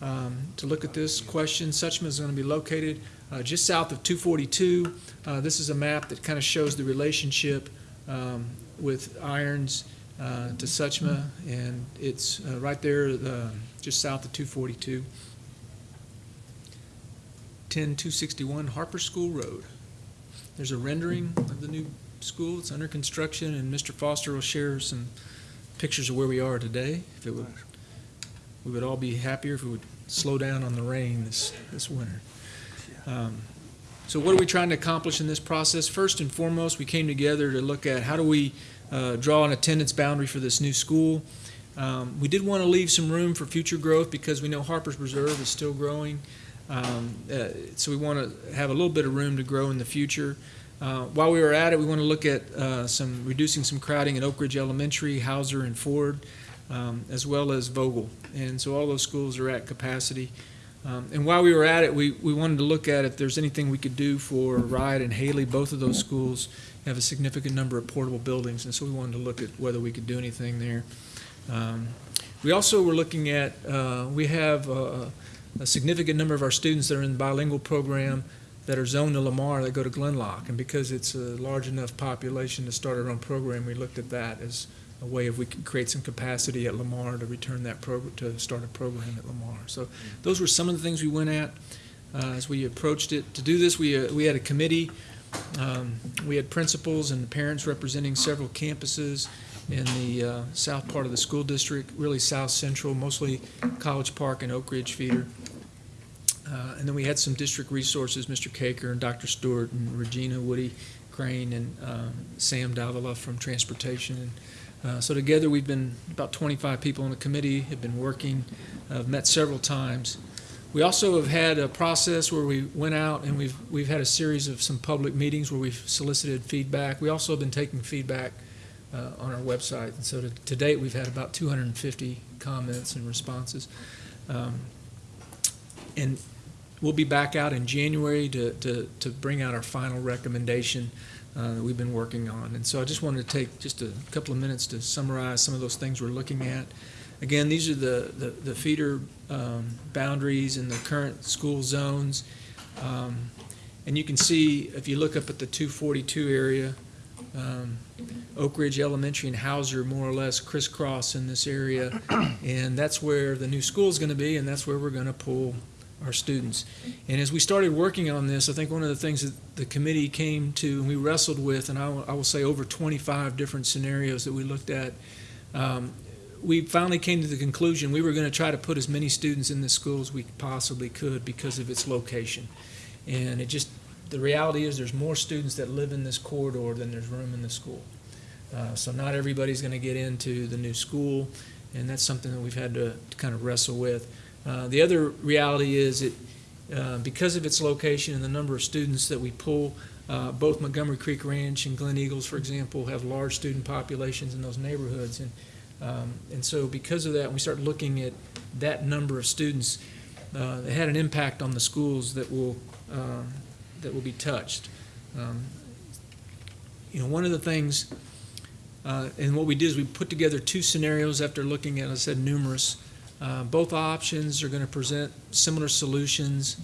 um, to look at this question. Suchma is going to be located uh, just south of 242. Uh, This is a map that kind of shows the relationship um, with Irons uh, to Suchma, and it's uh, right there, uh, just south of 242. 10261 Harper School Road. There's a rendering of the new school. It's under construction, and Mr. Foster will share some pictures of where we are today. If it would, we would all be happier if it would slow down on the rain this, this winter. Um, So what are we trying to accomplish in this process? First and foremost, we came together to look at how do we uh, draw an attendance boundary for this new school. Um, We did want to leave some room for future growth because we know Harper's Preserve is still growing. Um, uh, So we want to have a little bit of room to grow in the future. Uh, While we were at it, we want to look at uh, some, reducing some crowding at Oak Ridge Elementary, Hauser and Ford, um, as well as Vogel. And so all those schools are at capacity. Um, And while we were at it, we, we wanted to look at if there's anything we could do for Ride and Haley. Both of those schools have a significant number of portable buildings, and so we wanted to look at whether we could do anything there. Um, We also were looking at, uh, we have uh, a significant number of our students that are in the bilingual program that are zoned to Lamar that go to Glen Loch. And because it's a large enough population to start our own program, we looked at that as a way if we could create some capacity at Lamar to return that program, to start a program at Lamar. So those were some of the things we went at uh, as we approached it. To do this, we, uh, we had a committee. Um, We had principals and parents representing several campuses in the uh, south part of the school district, really south central, mostly College Park and Oak Ridge feeder. Uh, And then we had some district resources, Mr. Caker and Dr. Stewart and Regina Woody Crane and um, Sam Davila from Transportation. And uh, So together, we've been, about 25 people on the committee, have been working, uh, met several times. We also have had a process where we went out and we've, we've had a series of some public meetings where we've solicited feedback. We also have been taking feedback uh, on our website. And so to, to date, we've had about 250 comments and responses. Um, And we'll be back out in January to, to, to bring out our final recommendation uh, that we've been working on. And so I just wanted to take just a couple of minutes to summarize some of those things we're looking at. again, these are the, the, the feeder um, boundaries and the current school zones. Um, And you can see, if you look up at the 242 area, um, Oak Ridge Elementary and Hauser more or less crisscross in this area. And that's where the new school is going to be, and that's where we're going to pull our students. And as we started working on this, I think one of the things that the committee came to and we wrestled with, and I will, I will say over 25 different scenarios that we looked at, um, we finally came to the conclusion we were going to try to put as many students in this school as we possibly could because of its location. And it just, the reality is there's more students that live in this corridor than there's room in the school. Uh, so not everybody's going to get into the new school, and that's something that we've had to, to kind of wrestle with. Uh, the other reality is it, uh, because of its location and the number of students that we pull, uh, both Montgomery Creek Ranch and Glen Eagles, for example, have large student populations in those neighborhoods. And, um, and so because of that, we start looking at that number of students, uh, it had an impact on the schools that will, um, that will be touched. Um, You know, one of the things, uh, and what we did is we put together two scenarios after looking at, I said, numerous. Uh, Both options are going to present similar solutions.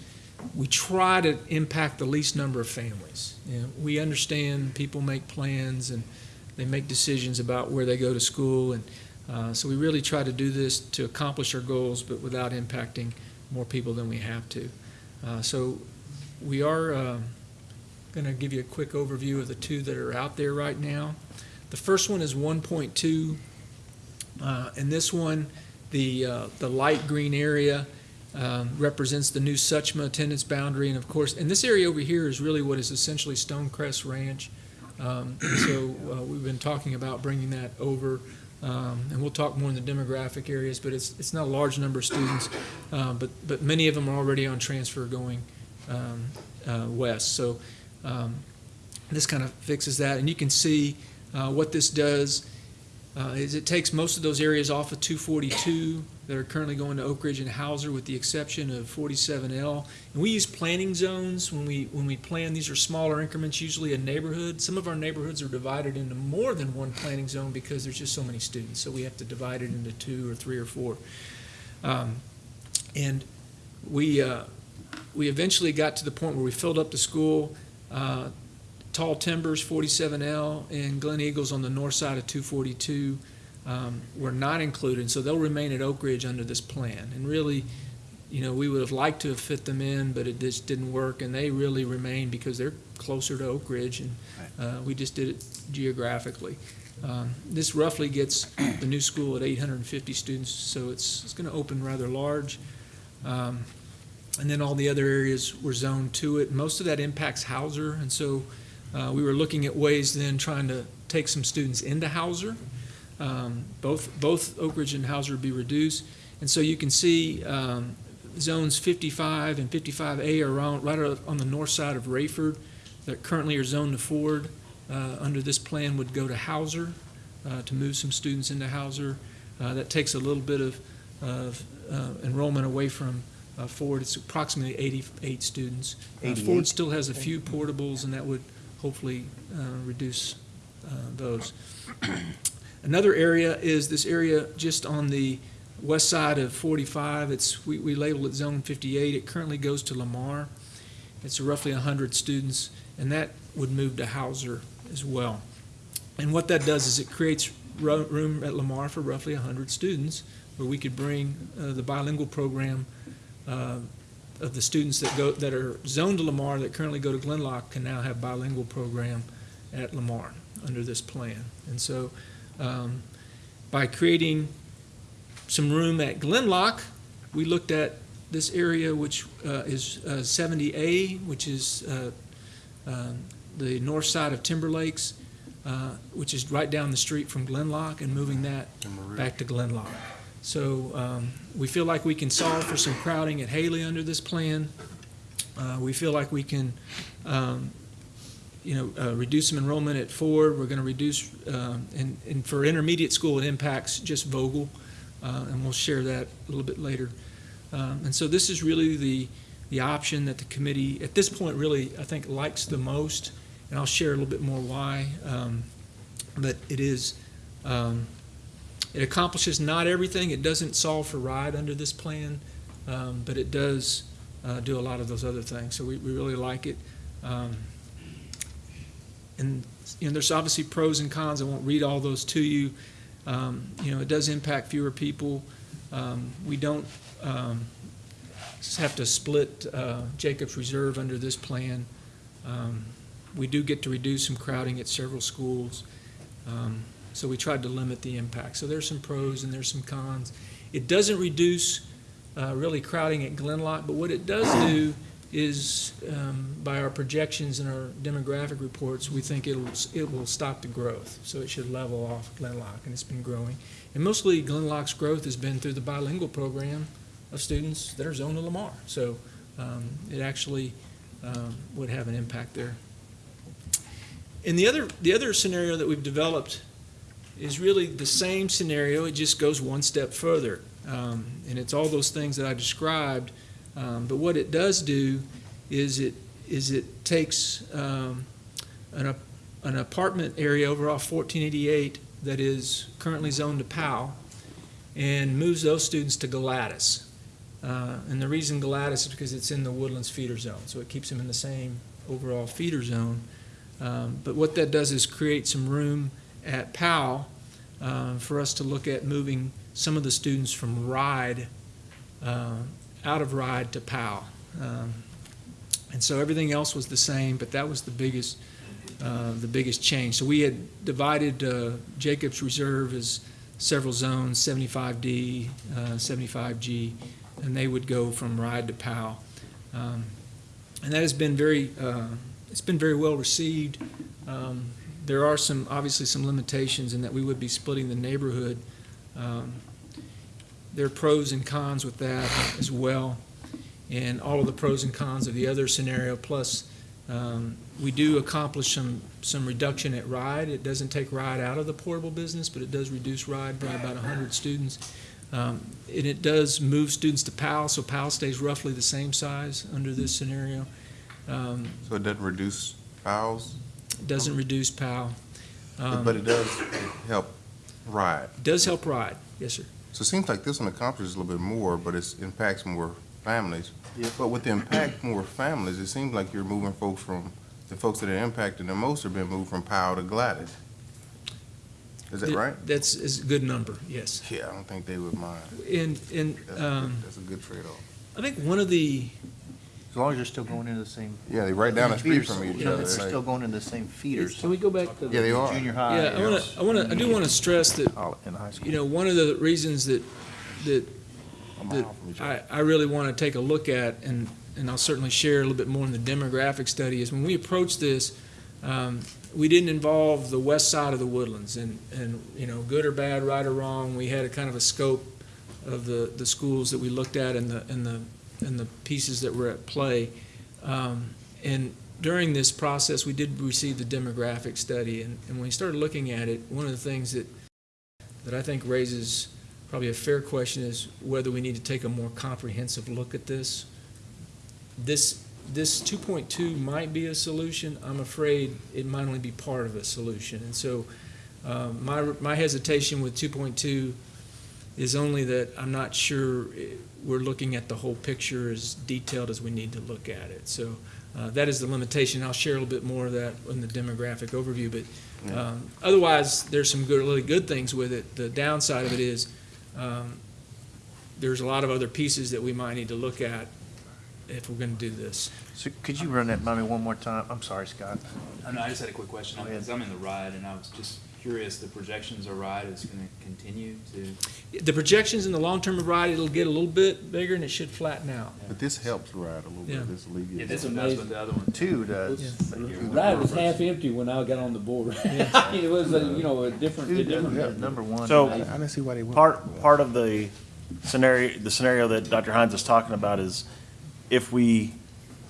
We try to impact the least number of families. You know, we understand people make plans and they make decisions about where they go to school, and uh, so we really try to do this to accomplish our goals, but without impacting more people than we have to. Uh, So we are going to give you a quick overview of the two that are out there right now. The first one is 1.2, uh, and this one, the, uh, the light green area um, represents the new Suchma attendance boundary, and of course, and this area over here is really what is essentially Stonecrest Ranch. Um, So uh, we've been talking about bringing that over, um, and we'll talk more in the demographic areas, but it's, it's not a large number of students, uh, but, but many of them are already on transfer going um, uh, west. So um, this kind of fixes that, and you can see uh, what this does uh, is it takes most of those areas off of 242 that are currently going to Oak Ridge and Hauser, with the exception of 47L. And we use planning zones when we when we plan. These are smaller increments, usually a neighborhood. Some of our neighborhoods are divided into more than one planning zone because there's just so many students, so we have to divide it into two or three or four. Um, and we uh, we eventually got to the point where we filled up the school. Uh, Tall Timbers, 47L, and Glen Eagles on the north side of 242 um, were not included, so they'll remain at Oak Ridge under this plan. And really, you know, we would have liked to have fit them in, but it just didn't work, and they really remain because they're closer to Oak Ridge, and uh, we just did it geographically. Um, This roughly gets the new school at 850 students, so it's, it's going to open rather large. Um, And then all the other areas were zoned to it. Most of that impacts Hauser, and so uh, we were looking at ways then trying to take some students into Hauser. Um, both, both Oak Ridge and Hauser would be reduced. And so you can see um, zones 55 and 55A are around, right on the north side of Rayford that currently are zoned to Ford. Uh, under this plan would go to Hauser uh, to move some students into Hauser. Uh, that takes a little bit of, of uh, enrollment away from uh, Ford. It's approximately 88 students. Uh, 88. Ford still has a few portables, and that would hopefully uh, reduce uh, those. Another area is this area just on the west side of 45. It's, we, we label it Zone 58. It currently goes to Lamar. It's roughly 100 students, and that would move to Hauser as well. And what that does is it creates ro- room at Lamar for roughly 100 students, where we could bring uh, the bilingual program uh, of the students that go, that are zoned to Lamar that currently go to Glen Loch can now have bilingual program at Lamar under this plan. And so, um, by creating some room at Glen Loch, we looked at this area, which uh, is uh, 70A, which is uh, um, the north side of Timber Lakes, uh, which is right down the street from Glen Loch, and moving that back to Glen Loch. So um, we feel like we can solve for some crowding at Haley under this plan. Uh, We feel like we can, um, you know, uh, reduce some enrollment at Ford. We're going to reduce, um, and and for intermediate school, it impacts just Vogel, uh, and we'll share that a little bit later. Um, And so this is really the, the option that the committee, at this point, really, I think, likes the most, and I'll share a little bit more why. Um, But it is, um, It accomplishes not everything. It doesn't solve for ride under this plan, um, but it does uh, do a lot of those other things. So we, we really like it. Um, and you know, there's obviously pros and cons. I won't read all those to you. Um, you know, it does impact fewer people. Um, we don't um, have to split uh, Jacobs Reserve under this plan. Um, we do get to reduce some crowding at several schools. Um, so we tried to limit the impact. So there's some pros and there's some cons. It doesn't reduce uh, really crowding at Glen Loch, but what it does do is, um, by our projections and our demographic reports, we think it'll, it will stop the growth. So it should level off Glen Loch, and it's been growing. And mostly Glen Loch's growth has been through the bilingual program of students that are zoned to Lamar. So um, it actually um, would have an impact there. And the other, the other scenario that we've developed is really the same scenario, it just goes one step further. Um, and it's all those things that I described, um, but what it does do is it, is it takes um, an, an apartment area over off 1488 that is currently zoned to POW and moves those students to Galatas. Uh, and the reason Galatas is because it's in the Woodlands feeder zone, so it keeps them in the same overall feeder zone. Um, but what that does is create some room at POW uh, for us to look at moving some of the students from RIDE, uh, out of RIDE to POW. Um, and so everything else was the same, but that was the biggest, uh, the biggest change. So we had divided uh, Jacobs Reserve as several zones, 75D, uh, 75G, and they would go from RIDE to POW. Um, and that has been very, uh, it's been very well received. Um, there are some, obviously some limitations in that we would be splitting the neighborhood. Um, There are pros and cons with that as well, and all of the pros and cons of the other scenario, plus um, we do accomplish some, some reduction at RIDE. It doesn't take RIDE out of the portable business, but it does reduce RIDE by about 100 students. Um, And it does move students to PAL, so PAL stays roughly the same size under this scenario. Um, So it doesn't reduce It doesn't reduce PAL. Um, but it does help ride. Does help RIDE, yes, sir. So it seems like this one accomplishes a little bit more, but it impacts more families. But with the impact more families, it seems like you're moving folks from, the folks that are impacted the most are being moved from Powell to Galatas. Is that Th- right? That's, is a good number, yes. Yeah, I don't think they would mind. And, and That's a um, good- That's a good trade-off. I think one of the, As long as you're still going into the same. Yeah, they right down the street feeders. from each You know, other. They're still going into the same feeders. Can we go back to Yeah, they the, are. Junior high. yeah, I want to, I want to, I do want to stress that, All In high school. you know, one of the reasons that, that, A that from each other. I, I really want to take a look at, and, and I'll certainly share a little bit more in the demographic study, is when we approached this, um, we didn't involve the west side of the woodlands, and, and, you know, good or bad, right or wrong, we had a kind of a scope of the, the schools that we looked at and the, and the, and the pieces that were at play. Um, and during this process, we did receive the demographic study, and, and when we started looking at it, one of the things that, that I think raises probably a fair question is whether we need to take a more comprehensive look at this. This, this 2.2 might be a solution. I'm afraid it might only be part of a solution. And so um, my, my hesitation with 2.2 is only that I'm not sure we're looking at the whole picture as detailed as we need to look at it. So uh, that is the limitation. I'll share a little bit more of that in the demographic overview, but um, otherwise, there's some good, really good things with it. The downside of it is um, there's a lot of other pieces that we might need to look at if we're going to do this. So could you run that by me one more time? I'm sorry, Scott. Oh, no, I just had a quick question, Go ahead. because I'm in the ride, and I was just curious, the projections of ride is gonna continue to, The projections in the long-term of ride, it'll get a little bit bigger and it should flatten out. But this helps ride a little Yeah. bit, this yeah, alleviates. this it. one does, but the other one. Two does. ride was half empty when I got on the board. It was, a, you know, a different, a different. does, number one. So- I didn't see why they went. Part, part of the scenario, the scenario that Dr. Hines is talking about is if we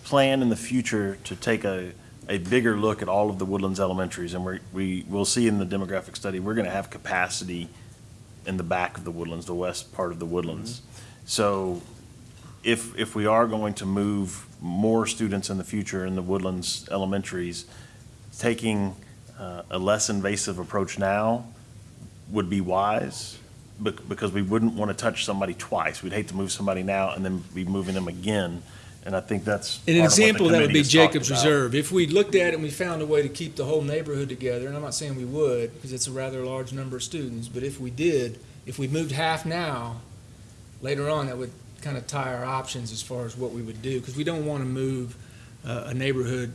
plan in the future to take a, a bigger look at all of the Woodlands elementaries, and we're, we, we'll see in the demographic study, we're gonna have capacity in the back of the Woodlands, the west part of the Woodlands. So if, if we are going to move more students in the future in the Woodlands elementaries, taking uh, a less invasive approach now would be wise. because we wouldn't want to touch somebody twice. We'd hate to move somebody now and then be moving them again. And I think that's. An part of what the example of that would committee be has talked Jacobs about. Reserve. If we looked at it and we found a way to keep the whole neighborhood together, and I'm not saying we would, because it's a rather large number of students, but if we did, if we moved half now, later on, that would kind of tie our options as far as what we would do, because we don't want to move uh, a neighborhood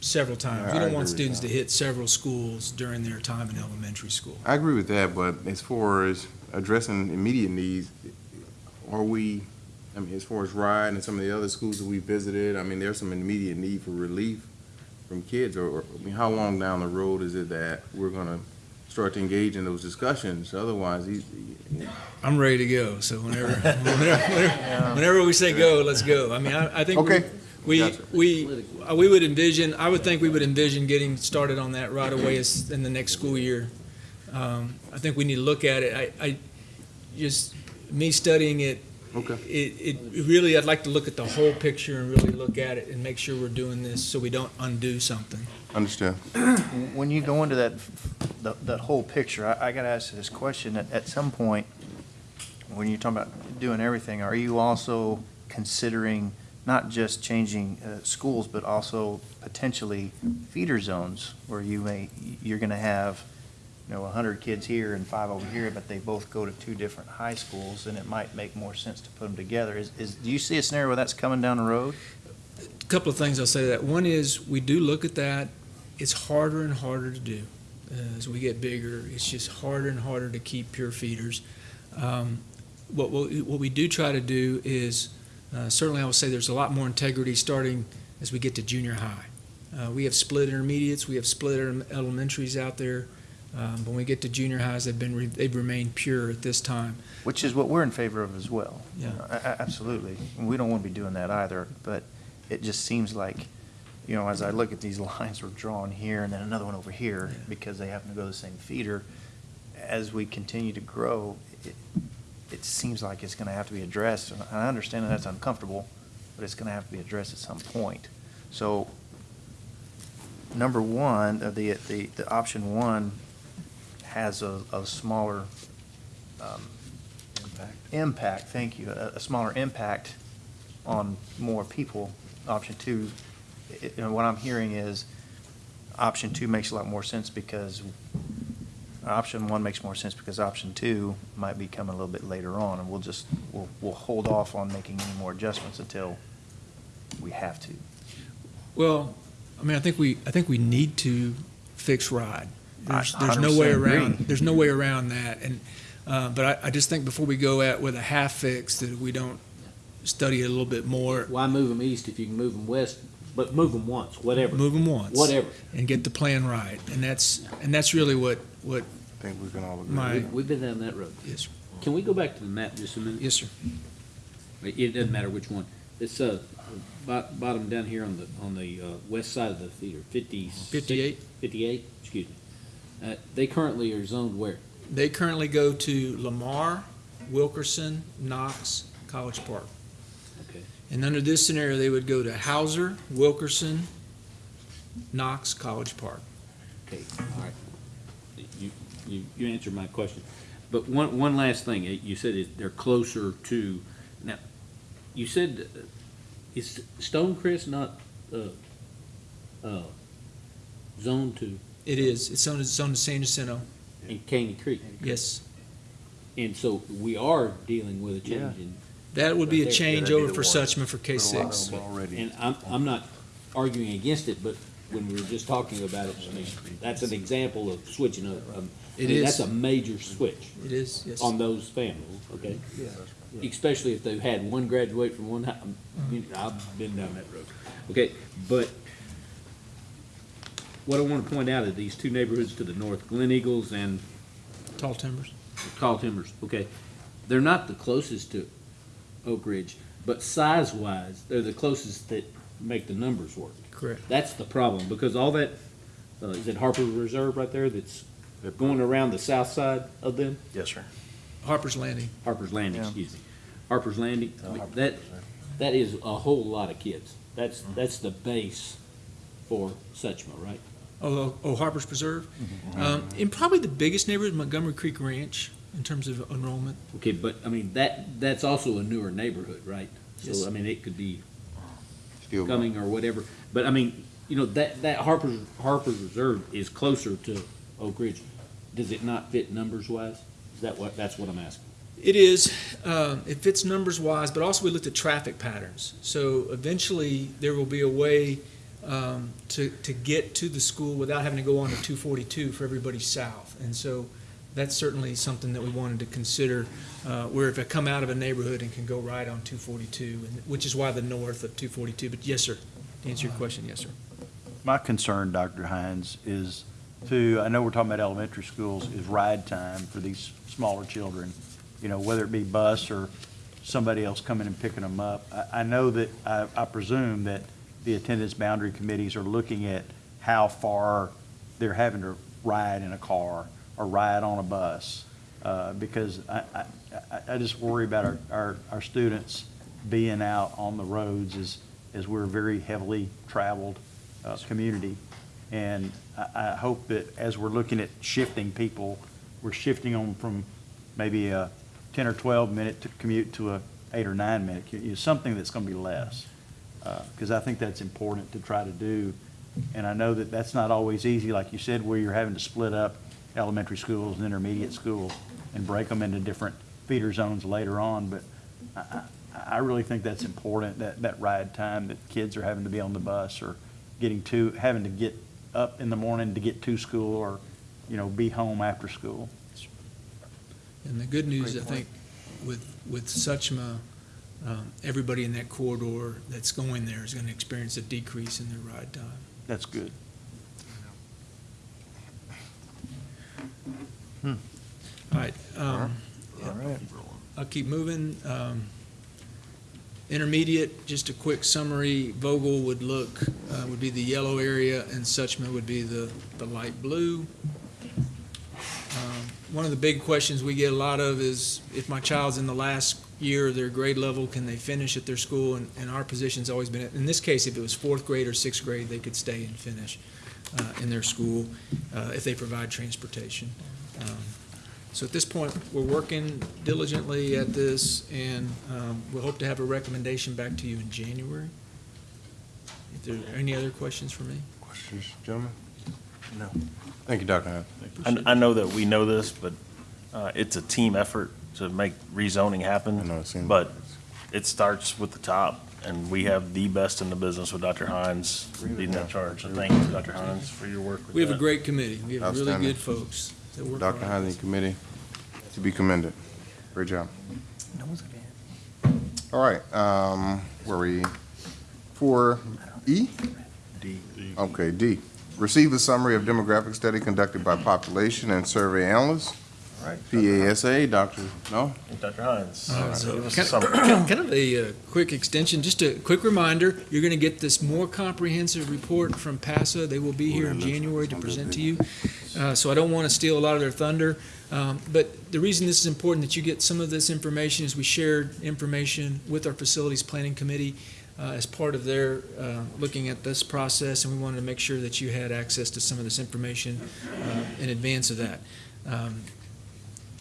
several times. Yeah, We I don't want agree with students that. to hit several schools during their time in elementary school. I agree with that, but as far as addressing immediate needs, are we, I mean, as far as RIDE and some of the other schools that we visited, I mean, there's some immediate need for relief from kids, or, or, I mean, how long down the road is it that we're gonna start to engage in those discussions? Otherwise, these, I'm ready to go, so whenever, whenever, whenever, whenever we say go, let's go. I mean, I, I think we, Okay. we, Gotcha. we, uh, we would envision, I would think we would envision getting started on that right away as, in the next school year. Um, I think we need to look at it. I, I, just, me studying it, Okay. it, it, really, I'd like to look at the whole picture and really look at it and make sure we're doing this so we don't undo something. understand. When you go into that, that, that whole picture, I, I gotta ask you this question, at, at some point, when you're talking about doing everything, are you also considering not just changing, uh, schools, but also potentially feeder zones, where you may, you're gonna have, you know, hundred kids here and five over here, but they both go to two different high schools, and it might make more sense to put them together. Is, is, do you see a scenario where that's coming down the road? A Couple of things I'll say to that. One is, we do look at that. It's harder and harder to do. Uh, As we get bigger, it's just harder and harder to keep pure feeders. Um, What, what, we- what we do try to do is, uh, certainly I will say there's a lot more integrity starting as we get to junior high. Uh, We have split intermediates, we have split ele- elementaries out there. Um, When we get to junior highs, they've been, re- they've remained pure at this time. Which is what we're in favor of as well. Yeah. Absolutely. And We don't want to be doing that either, but it just seems like, you know, as I look at these lines we're drawing here and then another one over here, because they happen to go to the same feeder, as we continue to grow, it, it seems like it's going to have to be addressed. And I understand that that's uncomfortable, but it's going to have to be addressed at some point. So, number one, uh, the, the, the option one has a, a smaller, um, impact, thank you, a, a smaller impact on more people. Option two, i- i- and what I'm hearing is, option two makes a lot more sense because, option one makes more sense because option two might be coming a little bit later on, and we'll just, we'll, we'll hold off on making any more adjustments until we have to. Well, I mean, I think we, I think we need to fix RIDE. There's, there's no way 100% agree. around, there's no way around that. And, uh, but I, I just think before we go at with a half fix, that we don't study it a little bit more. Why move them east if you can move them west, but move them once, whatever. Move them once. Whatever. And get the plan right. And that's, and that's really what, what I think we can all agree. my, We- We've been down that road. yes, sir. Can we go back to the map just a minute? yes, sir. It it doesn't matter which one. It's, uh, bottom down here on the, on the, uh, west side of the theater, fifty. 58. Fifty-eight, excuse me. Uh, they currently are zoned where? They currently go to Lamar, Wilkerson, Knox, College Park. Okay. And under this scenario, they would go to Houser, Wilkerson, Knox, College Park. Okay, all right. You, you, you answered my question. But one, one last thing, Uh, you said they're closer to, now, you said, uh, is Stonecrest not, uh, uh, zoned to, It is, it's on, it's on the San Jacinto, in Caney Creek? yes. And so we are dealing with a change in. That would be a Right there. change Yeah, that'd be over the for one. Suchma for K six. And I'm, I'm not arguing against it, but when we were just talking about it, I mean, that's an example of switching up. um, I It mean, is. That's a major switch It is, yes. on those families, okay? Especially if they've had one graduate from one, hi- you know, I've been down that road. Okay, but what I want to point out are these two neighborhoods to the north, Glen Eagles and Tall Timbers. Tall Timbers, okay, they're not the closest to Oak Ridge, but size-wise, they're the closest that make the numbers work. Correct. That's the problem, because all that, uh, is it Harper Reserve right there that's going around the south side of them? Yes, sir. Harper's Landing. Harper's Landing, Yeah. excuse me. Harper's Landing, I mean, that, that is a whole lot of kids. That's, that's the base for Suchma, right? Oh, oh, Harper's Preserve. Um, and probably the biggest neighborhood, Montgomery Creek Ranch. in terms of enrollment. Okay, but, I mean, that, that's also a newer neighborhood, right? Yes. So, I mean, it could be Still- coming or whatever, but I mean, you know, that, that Harper's, Harper's Reserve is closer to Oak Ridge. Does it not fit numbers wise? Is that what, that's what I'm asking? It is, um, it fits numbers wise, but also we looked at traffic patterns. So eventually, there will be a way um, to, to get to the school without having to go on to 242 for everybody south. And so that's certainly something that we wanted to consider, uh, where if I come out of a neighborhood and can go right on 242, and- which is why the north of 242. But yes, sir, to answer your question, yes, sir. My concern, Dr. Hines, is to, I know we're talking about elementary schools, is ride time for these smaller children, you know, whether it be bus or somebody else coming and picking them up. I, I know that, I, I presume that the attendance boundary committees are looking at how far they're having to ride in a car or ride on a bus. Uh, because I, I, I- just worry about our, our, our students being out on the roads as, as we're a very heavily traveled, uh, community. And I, I hope that as we're looking at shifting people, we're shifting them from maybe a ten or twelve minute to commute to a eight or nine minute, commute, something that's gonna be less. Uh, because I think that's important to try to do. And I know that that's not always easy, like you said, where you're having to split up elementary schools and intermediate schools and break them into different feeder zones later on, but I, I, I really think that's important, that, that ride time, that kids are having to be on the bus or getting to, having to get up in the morning to get to school or, you know, be home after school. And the good news, I think, with, with Suchma, um, everybody in that corridor that's going there is going to experience a decrease in their ride time. That's good. All right. um, All right. I'll keep moving. Um, Intermediate, just a quick summary, Vogel would look, uh, would be the yellow area, and Suchma would be the, the light blue. One of the big questions we get a lot of is, if my child's in the last year of their grade level, can they finish at their school? And, and our position's always been, in this case, if it was fourth grade or sixth grade, they could stay and finish uh, in their school uh, if they provide transportation. Um, So at this point, we're working diligently at this, and um, we'll hope to have a recommendation back to you in January. If there are any other questions for me? Questions, gentlemen? No. Thank you, Dr. Hines. I, I know that we know this, but uh, it's a team effort to make rezoning happen. But it starts with the top, and we have the best in the business with Dr. Hines leading that charge. So thank you, Dr. Hines, for your work with We have a great committee. We have really good folks that work Dr. Hines and committee, to be commended. Great job. All right, um, where are we? For E? D. Okay, D. Receive a summary of demographic study conducted by population and survey analysts. All right. PASA, Dr. No? Dr. Hines. Uh, so Give us a Kind summary. of- kind of a uh, quick extension, just a quick reminder, you're going to get this more comprehensive report from PASA. They will be here in January to present to you. Uh, So I don't want to steal a lot of their thunder. Um, But the reason this is important that you get some of this information is we shared information with our Facilities Planning Committee uh, as part of their uh, looking at this process, and we wanted to make sure that you had access to some of this information uh, in advance of that. Um,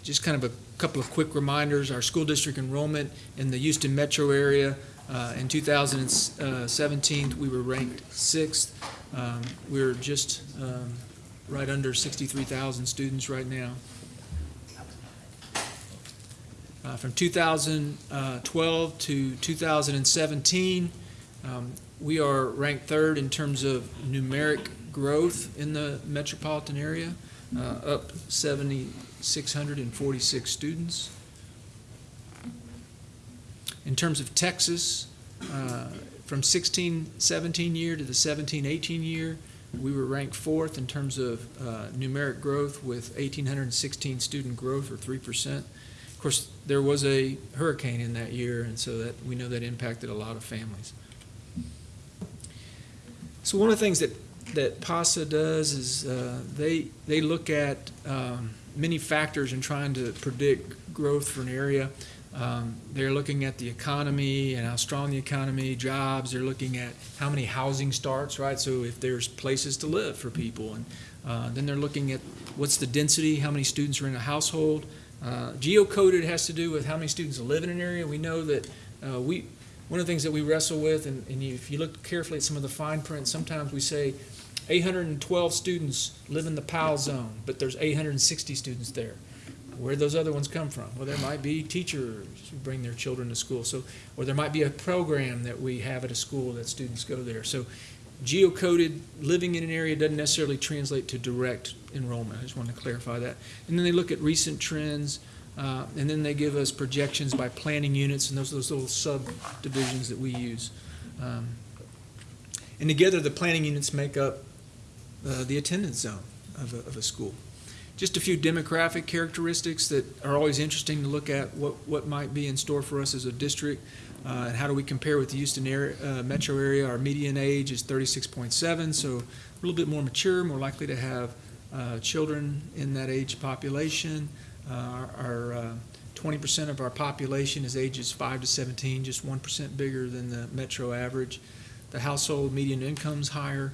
just kind of a couple of quick reminders, our school district enrollment in the Houston metro area, uh, in 2017, we were ranked sixth. Um, We're just um, right under 63,000 students right now. Uh, From 2012 to 2017, um, we are ranked third in terms of numeric growth in the metropolitan area, uh, up 7,646 students. In terms of Texas, uh, from 16, 17 year to the 17, 18 year, we were ranked fourth in terms of uh, numeric growth with 1,816 student growth, or 3%. Of course, there was a hurricane in that year, and so that, we know that impacted a lot of families. So one of the things that, that PASA does is uh, they, they look at um, many factors in trying to predict growth for an area. Um, They're looking at the economy and how strong the economy, jobs, they're looking at how many housing starts, right? So if there's places to live for people. And uh, then they're looking at what's the density, how many students are in a household. Uh, Geocoded has to do with how many students live in an area. We know that uh, we, one of the things that we wrestle with, and, and if you look carefully at some of the fine print, sometimes we say 812 students live in the PAL zone, but there's 860 students there. Where do those other ones come from? Well, there might be teachers who bring their children to school, so, or there might be a program that we have at a school that students go there. So geocoded, living in an area doesn't necessarily translate to direct enrollment. I just wanted to clarify that. And then they look at recent trends, uh, and then they give us projections by planning units, and those are those little subdivisions that we use. Um, And together, the planning units make up uh, the attendance zone of a, of a school. Just a few demographic characteristics that are always interesting to look at, what, what might be in store for us as a district, uh, and how do we compare with the Houston area, uh, metro area. Our median age is 36.7, so a little bit more mature, more likely to have uh, children in that age population. Uh, Our our, uh, 20% of our population is ages 5 to 17, just 1% bigger than the metro average. The household median income is higher.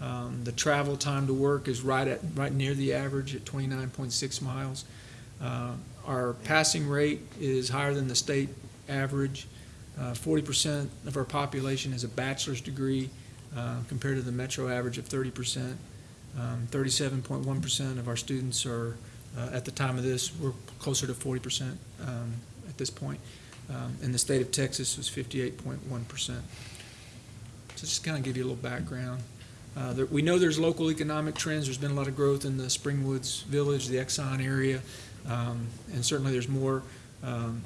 Um, The travel time to work is right at, right near the average at 29.6 miles. Uh, Our passing rate is higher than the state average. Uh, 40% of our population has a bachelor's degree uh, compared to the metro average of 30%. Um, 37.1% of our students are, uh, at the time of this, we're closer to 40% um, at this point. Um, And the state of Texas was 58.1%. So just kind of give you a little background. Uh, there- We know there's local economic trends. There's been a lot of growth in the Springwoods Village, the Exxon area, um, and certainly there's more um,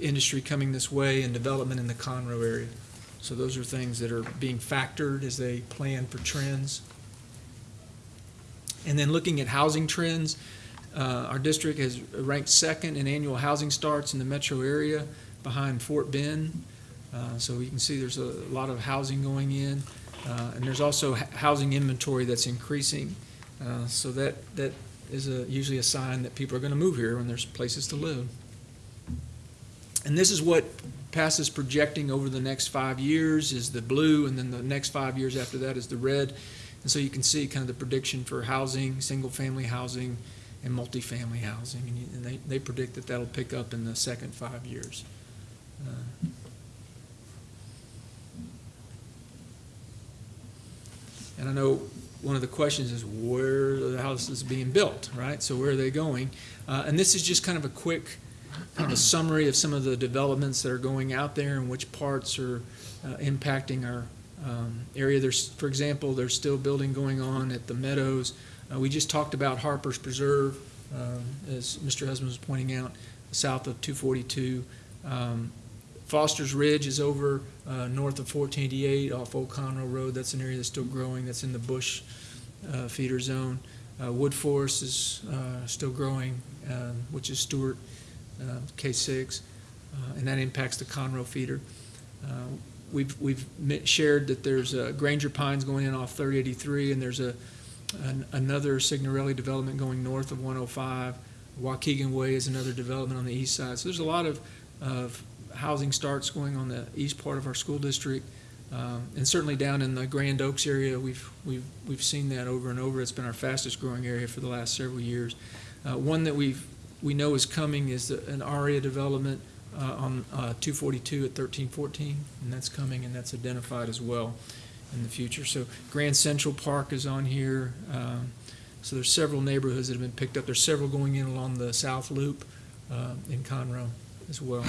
industry coming this way and development in the Conroe area. So those are things that are being factored as they plan for trends. And then looking at housing trends, uh, our district has ranked second in annual housing starts in the metro area behind Fort Bend. Uh, So you can see there's a lot of housing going in. Uh, And there's also housing inventory that's increasing. Uh, So that, that is a, usually a sign that people are going to move here when there's places to live. And this is what PASA is projecting over the next five years is the blue, and then the next five years after that is the red. And so you can see kind of the prediction for housing, single-family housing, and multifamily housing. And you- And they, they predict that that'll pick up in the second five years. Uh, And I know one of the questions is where are the houses being built, right? So where are they going? Uh, and this is just kind of a quick, kind of a summary of some of the developments that are going out there and which parts are uh, impacting our um, area. There's, for example, there's still building going on at the Meadows. Uh, we just talked about Harper's Preserve, um, as Mr. Husband was pointing out, south of 242. Um, Foster's Ridge is over uh, north of 1488 off Old Conroe Road. That's an area that's still growing. That's in the bush uh, feeder zone. Uh, Wood Forest is uh, still growing, um, which is Stewart uh, K6, uh, and that impacts the Conroe feeder. We've, we've shared that there's uh, Granger Pines going in off 3083, and there's a, an- another Signorelli development going north of 105. Waukegan Way is another development on the east side. So there's a lot of, of housing starts going on the east part of our school district. Um, And certainly down in the Grand Oaks area, we've, we've, we've seen that over and over. It's been our fastest growing area for the last several years. Uh, One that we've, we know is coming is the- an ARIA development uh, on uh, 242 at 1314, and that's coming, and that's identified as well in the future. So Grand Central Park is on here. Um, So there's several neighborhoods that have been picked up. There's several going in along the South Loop uh, in Conroe as well.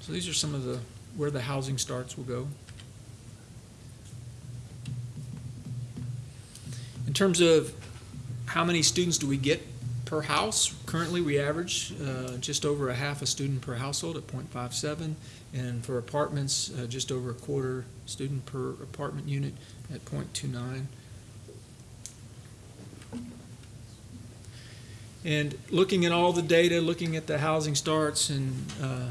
So these are some of the, where the housing starts will go. In terms of how many students do we get per house, currently we average uh, just over a half a student per household at .57, and for apartments, uh, just over a quarter student per apartment unit at .29. And looking at all the data, looking at the housing starts and uh,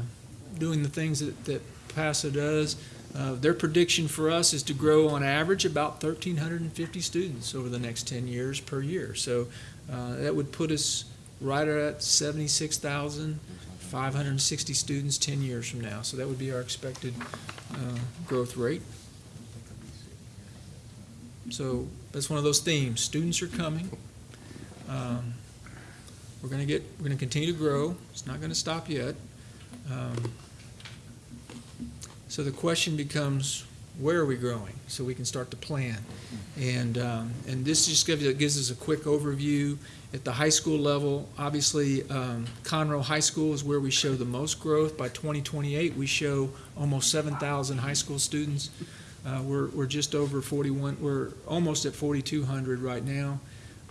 doing the things that, that PASA does, uh, their prediction for us is to grow on average about 1,350 students over the next 10 years per year. So uh, that would put us right at 76,560 students 10 years from now. So that would be our expected uh, growth rate. So that's one of those themes. Students are coming. Um, We're gonna get, we're gonna continue to grow. It's not gonna stop yet. Um, So the question becomes, where are we growing? So we can start to plan. And, um, and this just gives, gives us a quick overview. At the high school level, obviously, um, Conroe High School is where we show the most growth. By 2028, we show almost 7,000 high school students. Uh, We're, we're just over 41, we're almost at 4,200 right now.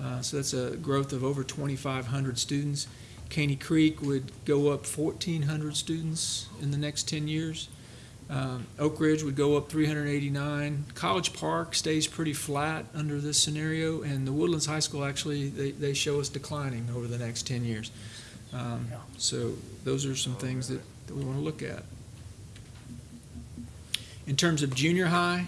Uh, So that's a growth of over 2,500 students. Caney Creek would go up 1,400 students in the next 10 years. Um, Oak Ridge would go up 389. College Park stays pretty flat under this scenario, and the Woodlands High School, actually, they, they show us declining over the next 10 years. Um, So those are some things that, that we want to look at. In terms of junior high,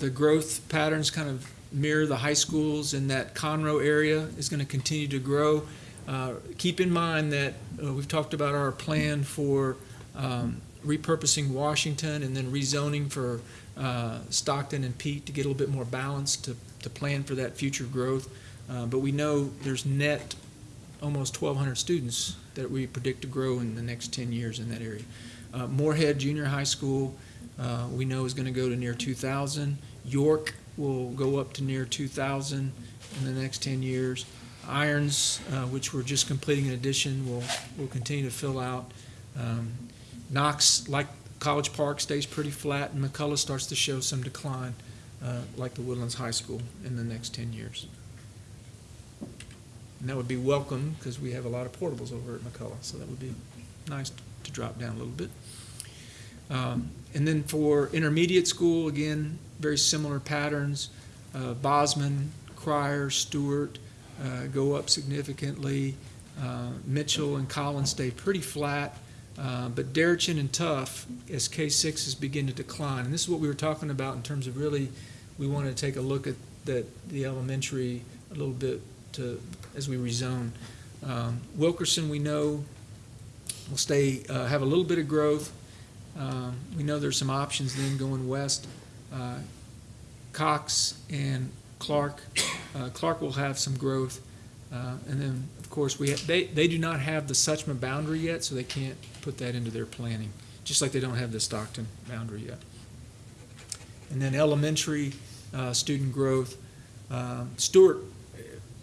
the growth patterns kind of mirror the high schools in that Conroe area is going to continue to grow. Uh, Keep in mind that uh, we've talked about our plan for um, repurposing Washington and then rezoning for uh, Stockton and Peet to get a little bit more balance to, to plan for that future growth. Uh, But we know there's net almost 1,200 students that we predict to grow in the next 10 years in that area. Uh, Moorhead Junior High School, uh, we know is going to go to near 2,000. York will go up to near 2,000 in the next 10 years. Irons, uh, which we're just completing an addition, will, will continue to fill out. Um, Knox, like College Park, stays pretty flat, and McCullough starts to show some decline, uh, like the Woodlands High School in the next 10 years. And that would be welcome, because we have a lot of portables over at McCullough, so that would be nice to drop down a little bit. Um, And then for intermediate school, again, very similar patterns. Uh, Bozman, Cryar, Stewart uh, go up significantly. Uh, Mitchell and Collins stay pretty flat. Uh, But Deretchin and Tough, as K-6s begin to decline, and this is what we were talking about in terms of really, we want to take a look at the elementary a little bit to, as we rezone. Um, Wilkerson, we know, will stay, uh, have a little bit of growth. Um, We know there's some options then going west. Uh, Cox and Clark, uh, Clark will have some growth. Uh, And then, of course, we, they, they do not have the Suchma boundary yet, so they can't put that into their planning, just like they don't have the Stockton boundary yet. And then elementary uh, student growth, um, Stewart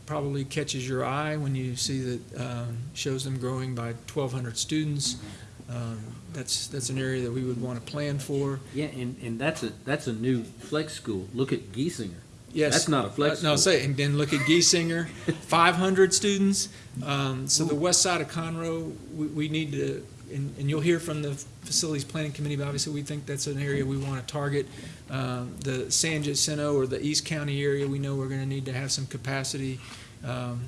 probably catches your eye when you see that, um, shows them growing by 1,200 students. Um, That's, that's an area that we would want to plan for. Yeah, and, and that's a, that's a new flex school. Look at Giesinger. Yes. That's not a flex Uh, school. No, say, and then look at Giesinger, 500 students. Um, So the west side of Conroe, we, we need to, and, and you'll hear from the Facilities Planning Committee, but obviously, we think that's an area we want to target. Um, The San Jacinto or the East County area, we know we're going to need to have some capacity. Um,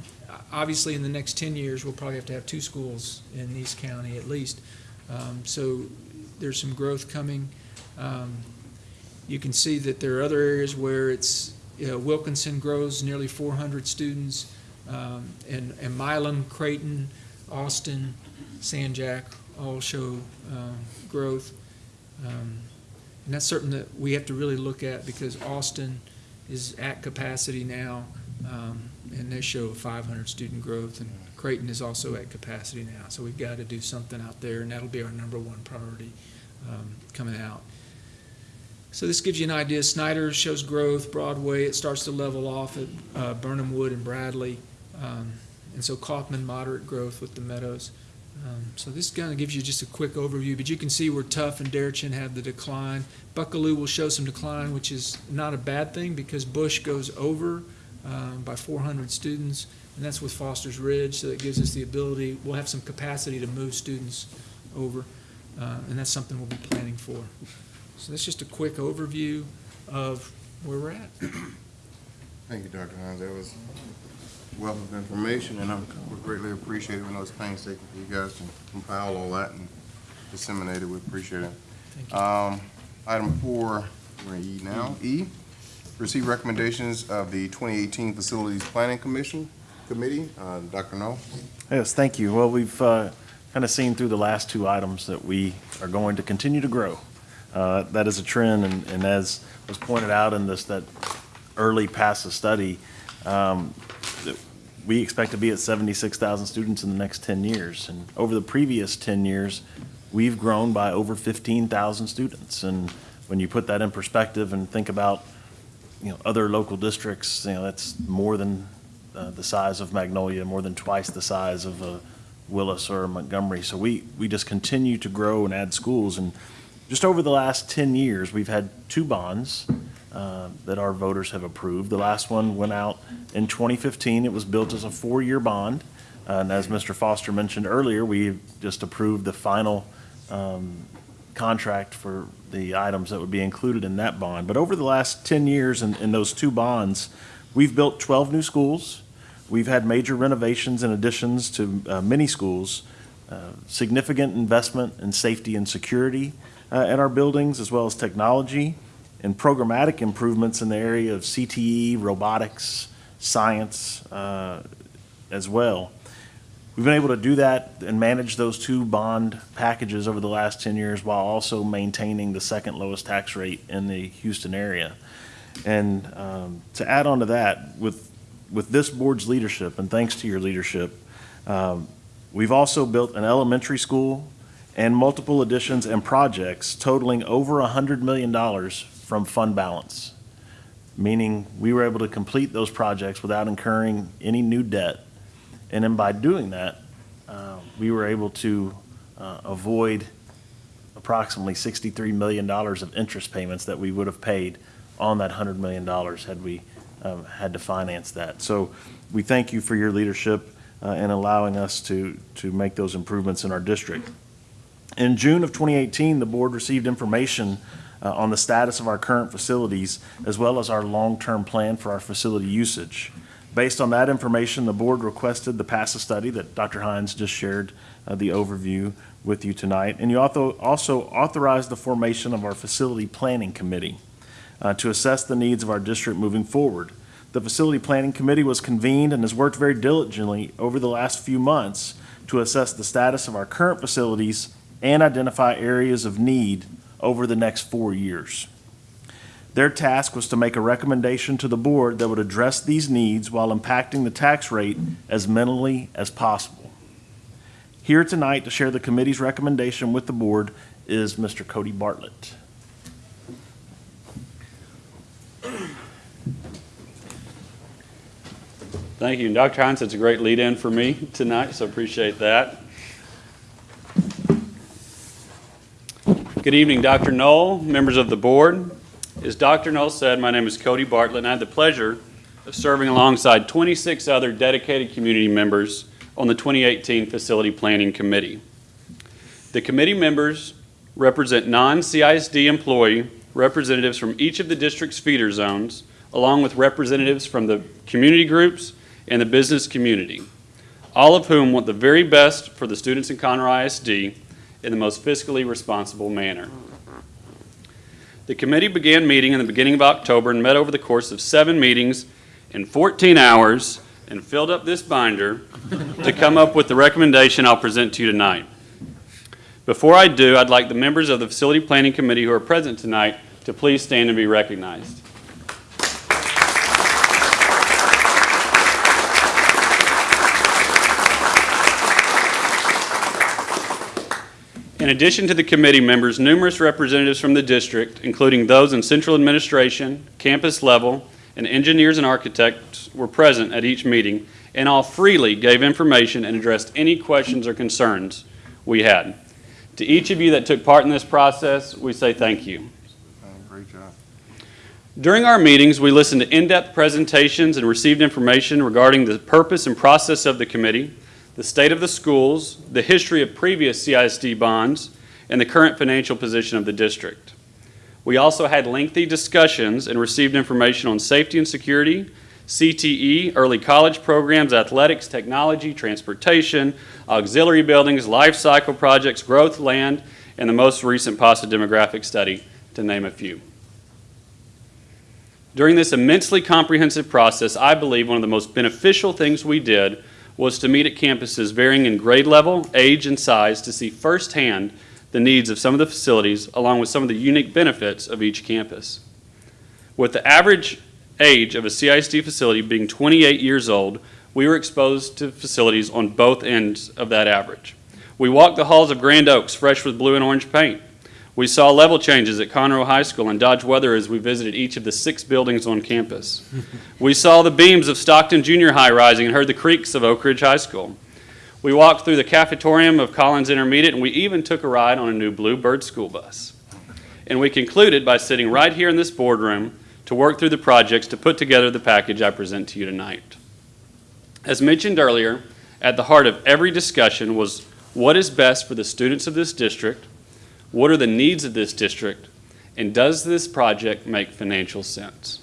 Obviously, in the next 10 years, we'll probably have to have two schools in East County at least. Um, So there's some growth coming. Um, You can see that there are other areas where it's, you know, Wilkinson grows nearly 400 students, um, and, and Milam, Creighton, Austin, San Jac all show um, growth. Um, And that's something that we have to really look at because Austin is at capacity now, um, and they show 500 student growth, and Creighton is also at capacity now. So we've got to do something out there, and that'll be our number one priority um, coming out. So this gives you an idea. Snyder shows growth, Broadway, it starts to level off at uh, Birnham Wood and Bradley. Um, And so Kaufman, moderate growth with the Meadows. Um, So this kind of gives you just a quick overview, but you can see where Tough and Deretchin have the decline. Buckalew will show some decline, which is not a bad thing because Bush goes over um, by 400 students, and that's with Foster's Ridge, so that gives us the ability, we'll have some capacity to move students over, uh, and that's something we'll be planning for. So that's just a quick overview of where we're at. Thank you, Dr. Hines. That was wealth of information, and I'm, we greatly appreciate it. We know it's painstaking for you guys to compile all that and disseminate it. We appreciate it. Thank you. Um, item four, we're in E now. E, receive recommendations of the 2018 Facilities Planning Commission, Committee. Uh, Dr. Null? Yes, thank you. Well, we've kind of seen through the last two items that we are going to continue to grow. Uh, That is a trend, and and as was pointed out in this, that early PASA study, um, that we expect to be at 76,000 students in the next 10 years. And over the previous 10 years, we've grown by over 15,000 students. And when you put that in perspective and think about, you know, other local districts, you know, that's more than uh, the size of Magnolia, more than twice the size of uh, Willis or Montgomery. So we, we just continue to grow and add schools. And just over the last 10 years, we've had two bonds uh, that our voters have approved. The last one went out in 2015. It was built as a four-year bond. And as Mr. Foster mentioned earlier, we just approved the final um, contract for the items that would be included in that bond. But over the last 10 years in, in those two bonds, we've built 12 new schools. We've had major renovations and additions to uh, many schools, uh, significant investment in safety and security uh, in our buildings, as well as technology and programmatic improvements in the area of CTE, robotics, science uh, as well. We've been able to do that and manage those two bond packages over the last 10 years while also maintaining the second lowest tax rate in the Houston area. And um, to add on to that, with, with this board's leadership, and thanks to your leadership, um, we've also built an elementary school and multiple additions and projects totaling over $100 million from fund balance, meaning we were able to complete those projects without incurring any new debt. And then by doing that, uh, we were able to uh, avoid approximately $63 million of interest payments that we would have paid on that $100 million had we um, had to finance that. So we thank you for your leadership uh, in allowing us to, to make those improvements in our district. In June of 2018, the board received information uh, on the status of our current facilities as well as our long-term plan for our facility usage. Based on that information, the board requested the PASA study that Dr. Hines just shared uh, the overview with you tonight. And you also, also authorized the formation of our facility planning committee uh, to assess the needs of our district moving forward. The facility planning committee was convened and has worked very diligently over the last few months to assess the status of our current facilities and identify areas of need over the next four years. Their task was to make a recommendation to the board that would address these needs while impacting the tax rate as minimally as possible. Here tonight to share the committee's recommendation with the board is Mr. Cody Bartlett. Thank you. And Dr. Hines, it's a great lead-in for me tonight, so appreciate that. Good evening, Dr. Null, members of the board. As Dr. Null said, my name is Cody Bartlett, and I had the pleasure of serving alongside 26 other dedicated community members on the 2018 Facility Planning Committee. The committee members represent non-CISD employee representatives from each of the district's feeder zones, along with representatives from the community groups and the business community, all of whom want the very best for the students in Conroe ISD in the most fiscally responsible manner. The committee began meeting in the beginning of October and met over the course of seven meetings in 14 hours and filled up this binder to come up with the recommendation I'll present to you tonight. Before I do, I'd like the members of the Facility Planning Committee who are present tonight to please stand and be recognized. In addition to the committee members, numerous representatives from the district, including those in central administration, campus level, and engineers and architects were present at each meeting and all freely gave information and addressed any questions or concerns we had. To each of you that took part in this process, we say thank you. Great job. During our meetings, we listened to in-depth presentations and received information regarding the purpose and process of the committee, the state of the schools, the history of previous CISD bonds, and the current financial position of the district. We also had lengthy discussions and received information on safety and security, CTE, early college programs, athletics, technology, transportation, auxiliary buildings, life cycle projects, growth land, and the most recent PASA demographic study, to name a few. During this immensely comprehensive process, I believe one of the most beneficial things we did was to meet at campuses varying in grade level, age, and size to see firsthand the needs of some of the facilities along with some of the unique benefits of each campus. With the average age of a CISD facility being 28 years old, we were exposed to facilities on both ends of that average. We walked the halls of Grand Oaks fresh with blue and orange paint. We saw level changes at Conroe High School and Dodge Weather as we visited each of the six buildings on campus. We saw the beams of Stockton Junior High rising and heard the creaks of Oak Ridge High School. We walked through the cafetorium of Collins Intermediate and we even took a ride on a new Bluebird school bus. And we concluded by sitting right here in this boardroom to work through the projects to put together the package I present to you tonight. As mentioned earlier, at the heart of every discussion was what is best for the students of this district, what are the needs of this district, and does this project make financial sense?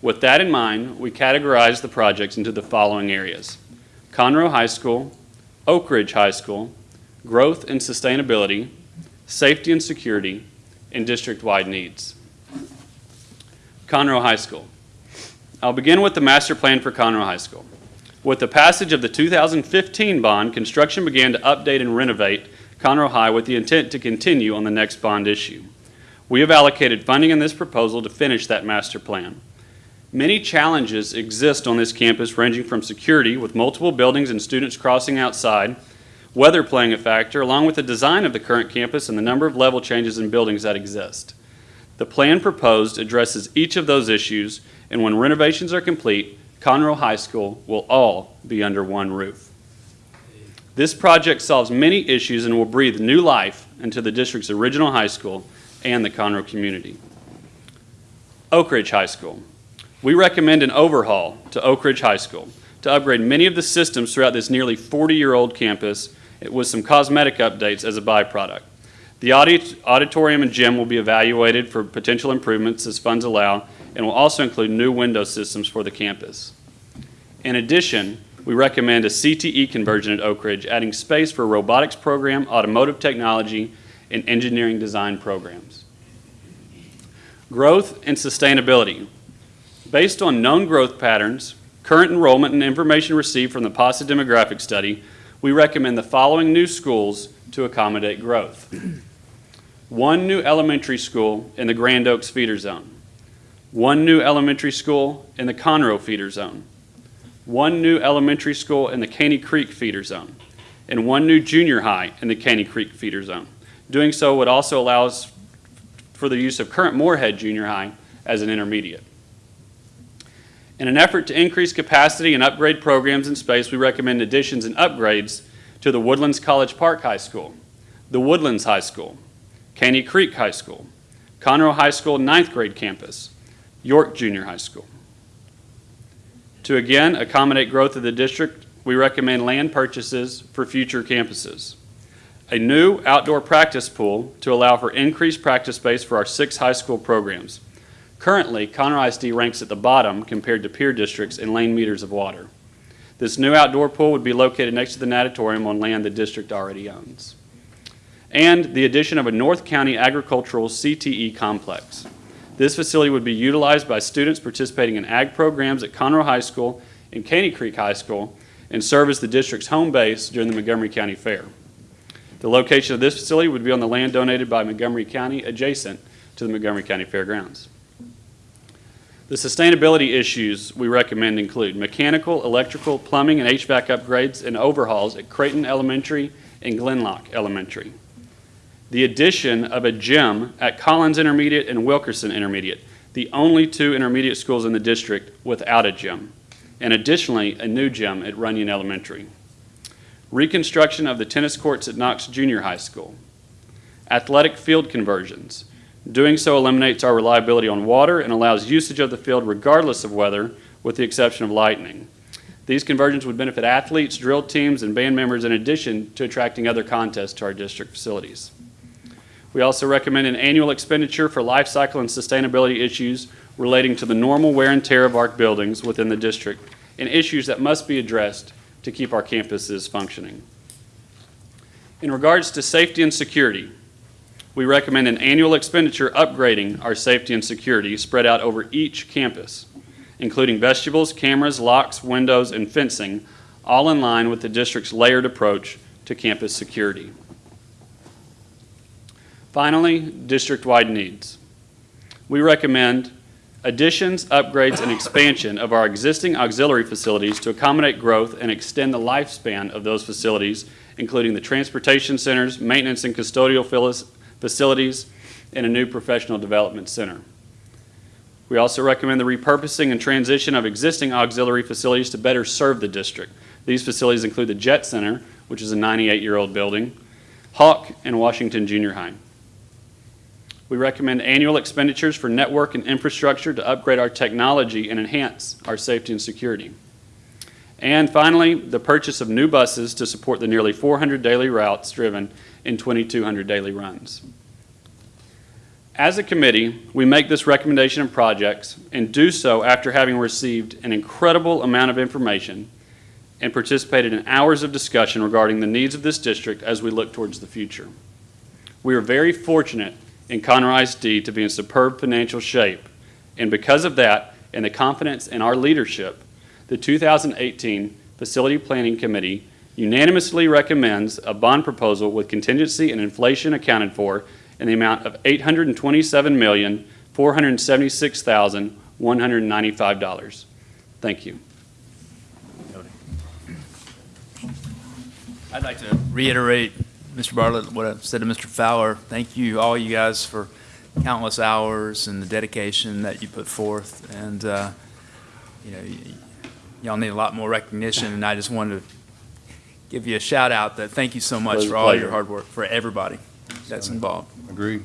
With that in mind, we categorized the projects into the following areas. Conroe High School, Oak Ridge High School, growth and sustainability, safety and security, and district-wide needs. Conroe High School. I'll begin with the master plan for Conroe High School. With the passage of the 2015 bond, construction began to update and renovate Conroe High with the intent to continue on the next bond issue. We have allocated funding in this proposal to finish that master plan. Many challenges exist on this campus ranging from security with multiple buildings and students crossing outside, weather playing a factor, along with the design of the current campus and the number of level changes in buildings that exist. The plan proposed addresses each of those issues, and when renovations are complete, Conroe High School will all be under one roof. This project solves many issues and will breathe new life into the district's original high school and the Conroe community. Oak Ridge High School. We recommend an overhaul to Oak Ridge High School to upgrade many of the systems throughout this nearly 40-year-old campus with some cosmetic updates as a byproduct. The audit, auditorium and gym will be evaluated for potential improvements as funds allow and will also include new window systems for the campus. In addition, we recommend a CTE conversion at Oak Ridge, adding space for a robotics program, automotive technology, and engineering design programs. Growth and sustainability. Based on known growth patterns, current enrollment, and information received from the PASA demographic study, we recommend the following new schools to accommodate growth. One new elementary school in the Grand Oaks feeder zone. One new elementary school in the Conroe feeder zone. One new elementary school in the Caney Creek feeder zone. And one new junior high in the Caney Creek feeder zone. Doing so would also allow for the use of current Moorhead Junior High as an intermediate. In an effort to increase capacity and upgrade programs in space, we recommend additions and upgrades to the Woodlands College Park High School, the Woodlands High School, Caney Creek High School, Conroe High School ninth grade campus, York Junior High School. To again accommodate growth of the district, we recommend land purchases for future campuses. A new outdoor practice pool to allow for increased practice space for our six high school programs. Currently, Conroe ISD ranks at the bottom compared to peer districts in lane meters of water. This new outdoor pool would be located next to the natatorium on land the district already owns. And the addition of a North County Agricultural CTE complex. This facility would be utilized by students participating in ag programs at Conroe High School and Caney Creek High School and serve as the district's home base during the Montgomery County Fair. The location of this facility would be on the land donated by Montgomery County adjacent to the Montgomery County Fairgrounds. The sustainability issues we recommend include mechanical, electrical, plumbing, and HVAC upgrades and overhauls at Creighton Elementary and Glen Loch Elementary. The addition of a gym at Collins Intermediate and Wilkerson Intermediate, the only two intermediate schools in the district without a gym. And additionally, a new gym at Runyon Elementary. Reconstruction of the tennis courts at Knox Junior High School. Athletic field conversions. Doing so eliminates our reliability on water and allows usage of the field regardless of weather, with the exception of lightning. These conversions would benefit athletes, drill teams, and band members in addition to attracting other contests to our district facilities. We also recommend an annual expenditure for life cycle and sustainability issues relating to the normal wear and tear of our buildings within the district and issues that must be addressed to keep our campuses functioning. In regards to safety and security, we recommend an annual expenditure upgrading our safety and security spread out over each campus, including vestibules, cameras, locks, windows, and fencing, all in line with the district's layered approach to campus security. Finally, district-wide needs. We recommend additions, upgrades, and expansion of our existing auxiliary facilities to accommodate growth and extend the lifespan of those facilities, including the transportation centers, maintenance and custodial facilities, and a new professional development center. We also recommend the repurposing and transition of existing auxiliary facilities to better serve the district. These facilities include the Jet Center, which is a 98-year-old building, Hawk, and Washington Junior High. We recommend annual expenditures for network and infrastructure to upgrade our technology and enhance our safety and security. And finally, the purchase of new buses to support the nearly 400 daily routes driven in 2,200 daily runs. As a committee, we make this recommendation of projects and do so after having received an incredible amount of information and participated in hours of discussion regarding the needs of this district as we look towards the future. We are very fortunate in Conroe ISD to be in superb financial shape, and because of that and the confidence in our leadership, the 2018 Facility Planning Committee unanimously recommends a bond proposal with contingency and inflation accounted for in the amount of $827,476,195. Thank you. I'd like to reiterate, Mr. Bartlett, what I've said to Mr. Fowler. Thank you, all you guys, for countless hours and the dedication that you put forth. And, uh, you know, y'all need a lot more recognition, and I just wanted to give you a shout out that thank you so much for all your hard work, for everybody that's involved. Agreed.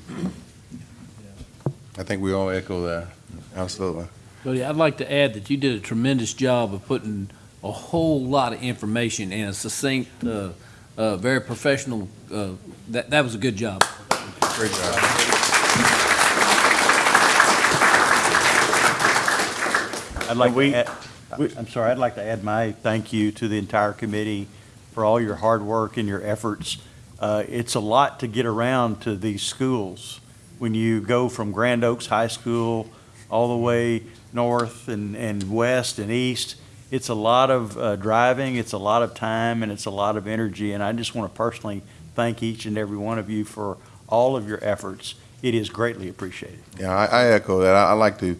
I think we all echo that. Absolutely. Cody, I'd like to add that you did a tremendous job of putting a whole lot of information in a succinct, uh, uh, very professional, uh, that, that was a good job. Great job. I'd like to add, I'm sorry, I'd like to add my thank you to the entire committee for all your hard work and your efforts. Uh, It's a lot to get around to these schools. When you go from Grand Oaks High School all the way north and, and west and east, it's a lot of uh, driving, it's a lot of time, and it's a lot of energy. And I just want to personally thank each and every one of you for all of your efforts. It is greatly appreciated. Yeah, I, I echo that. I, I like to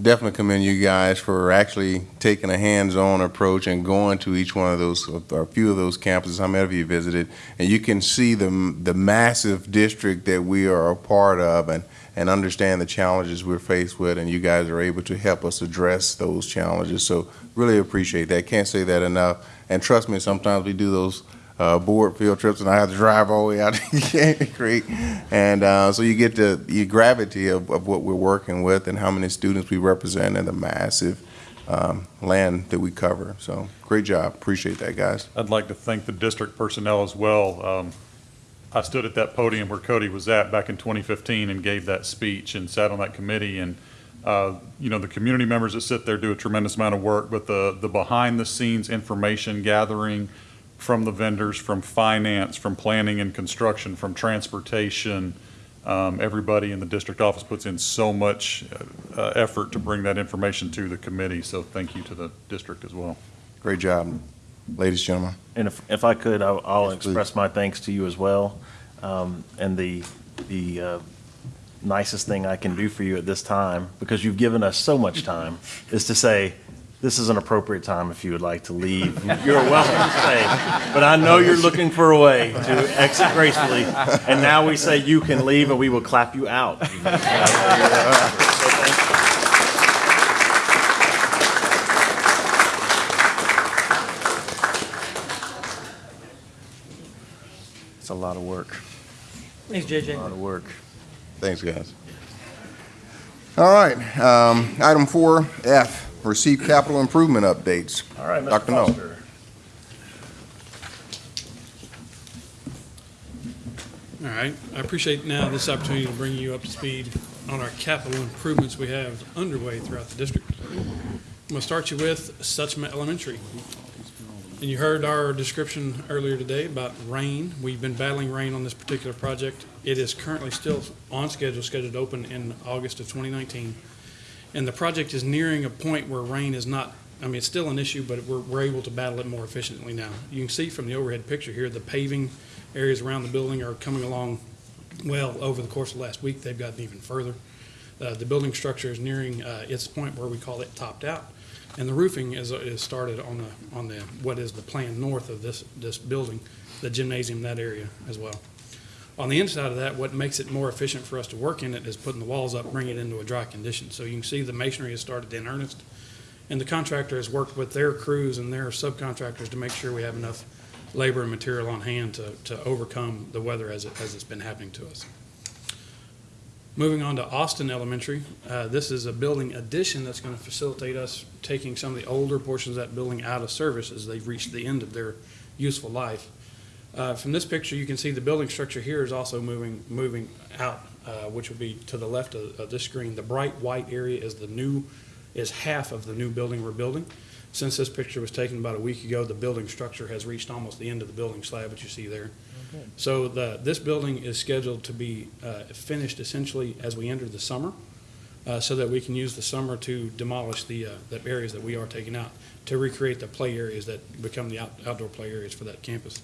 definitely commend you guys for actually taking a hands-on approach and going to each one of those, or a few of those campuses, how many of you visited, and you can see the, the massive district that we are a part of and, and understand the challenges we're faced with, and you guys are able to help us address those challenges. So really appreciate that. Can't say that enough. And trust me, sometimes we do those uh, board field trips, and I have to drive all the way out to Caney Creek. And uh, so you get the, the gravity of, of what we're working with and how many students we represent and the massive um, land that we cover. So great job. Appreciate that, guys. I'd like to thank the district personnel as well. Um, I stood at that podium where Cody was at back in 2015 and gave that speech and sat on that committee. And, uh, you know, the community members that sit there do a tremendous amount of work, but the, the behind-the-scenes information gathering from the vendors, from finance, from planning and construction, from transportation, um, everybody in the district office puts in so much uh, effort to bring that information to the committee. So thank you to the district as well. Great job, ladies and gentlemen. And if, if I could, I'll, I'll Yes, please. express my thanks to you as well. Um, and the, the, uh, nicest thing I can do for you at this time, because you've given us so much time, is to say, this is an appropriate time if you would like to leave. You're welcome to stay. But I know you're looking for a way to exit gracefully. And now we say you can leave and we will clap you out. It's a lot of work. Thanks, JJ. A lot of work. Thanks, guys. All right, um, item four F, receive capital improvement updates. All right, Mr. Dr. Null. Foster. All right, I appreciate now this opportunity to bring you up to speed on our capital improvements we have underway throughout the district. I'm going to start you with Suchma Elementary. And you heard our description earlier today about rain. We've been battling rain on this particular project. It is currently still on schedule, scheduled to open in August of 2019. And the project is nearing a point where rain is not, I mean, it's still an issue, but we're, we're able to battle it more efficiently now. You can see from the overhead picture here, the paving areas around the building are coming along well over the course of last week. They've gotten even further. Uh, The building structure is nearing uh, its point where we call it topped out. And the roofing is, is started on the, on the, what is the plan north of this, this building, the gymnasium, that area as well. On the inside of that, what makes it more efficient for us to work in it is putting the walls up, bring it into a dry condition. So you can see the masonry has started in earnest. And the contractor has worked with their crews and their subcontractors to make sure we have enough labor and material on hand to, to overcome the weather as it, as it's been happening to us. Moving on to Austin Elementary, uh, this is a building addition that's going to facilitate us taking some of the older portions of that building out of service as they've reached the end of their useful life. Uh, From this picture, you can see the building structure here is also moving, moving out, uh, which will be to the left of, of this screen. The bright white area is the new, is half of the new building we're building. Since this picture was taken about a week ago, the building structure has reached almost the end of the building slab, that you see there. So the, this building is scheduled to be uh, finished essentially as we enter the summer, uh, so that we can use the summer to demolish the, uh, the areas that we are taking out, to recreate the play areas that become the out- outdoor play areas for that campus.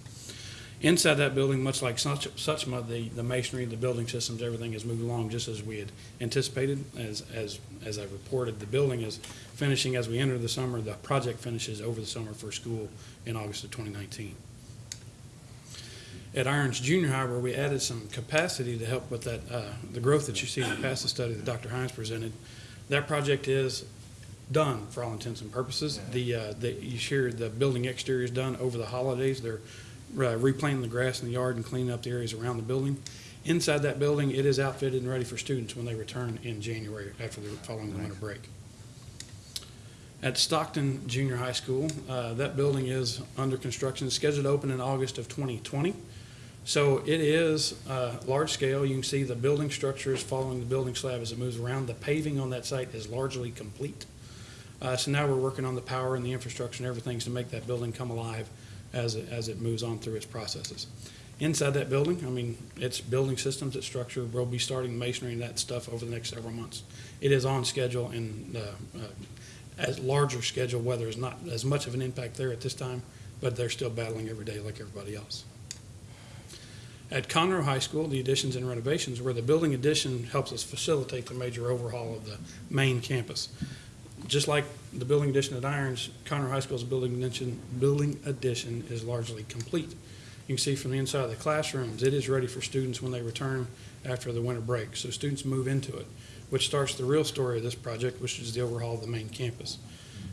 Inside that building, much like Such- the, the masonry, the building systems, everything is moving along just as we had anticipated. As, as, as I reported, the building is finishing as we enter the summer. The project finishes over the summer for school in August of 2019. At Irons Junior High, where we added some capacity to help with that, uh, the growth that you see in the PASA study that Dr. Hines presented, that project is done for all intents and purposes. The, uh, the, you shared, the building exterior is done over the holidays. They're uh, replanting the grass in the yard and cleaning up the areas around the building. Inside that building, it is outfitted and ready for students when they return in January after the, following winter break. At Stockton Junior High School, uh, that building is under construction, scheduled to open in August of 2020. So it is uh, large scale. You can see the building structure is following the building slab as it moves around. The paving on that site is largely complete. Uh, So now we're working on the power and the infrastructure and everything to make that building come alive as it, as it moves on through its processes. Inside that building, I mean, it's building systems, it's structure. We'll be starting masonry and that stuff over the next several months. It is on schedule and uh, uh, as larger schedule, weather is not as much of an impact there at this time, but they're still battling every day like everybody else. At Conroe High School, the additions and renovations, where the building addition helps us facilitate the major overhaul of the main campus. Just like the building addition at Irons, Conroe High School's building addition, building addition is largely complete. You can see from the inside of the classrooms, it is ready for students when they return after the winter break. So students move into it, which starts the real story of this project, which is the overhaul of the main campus.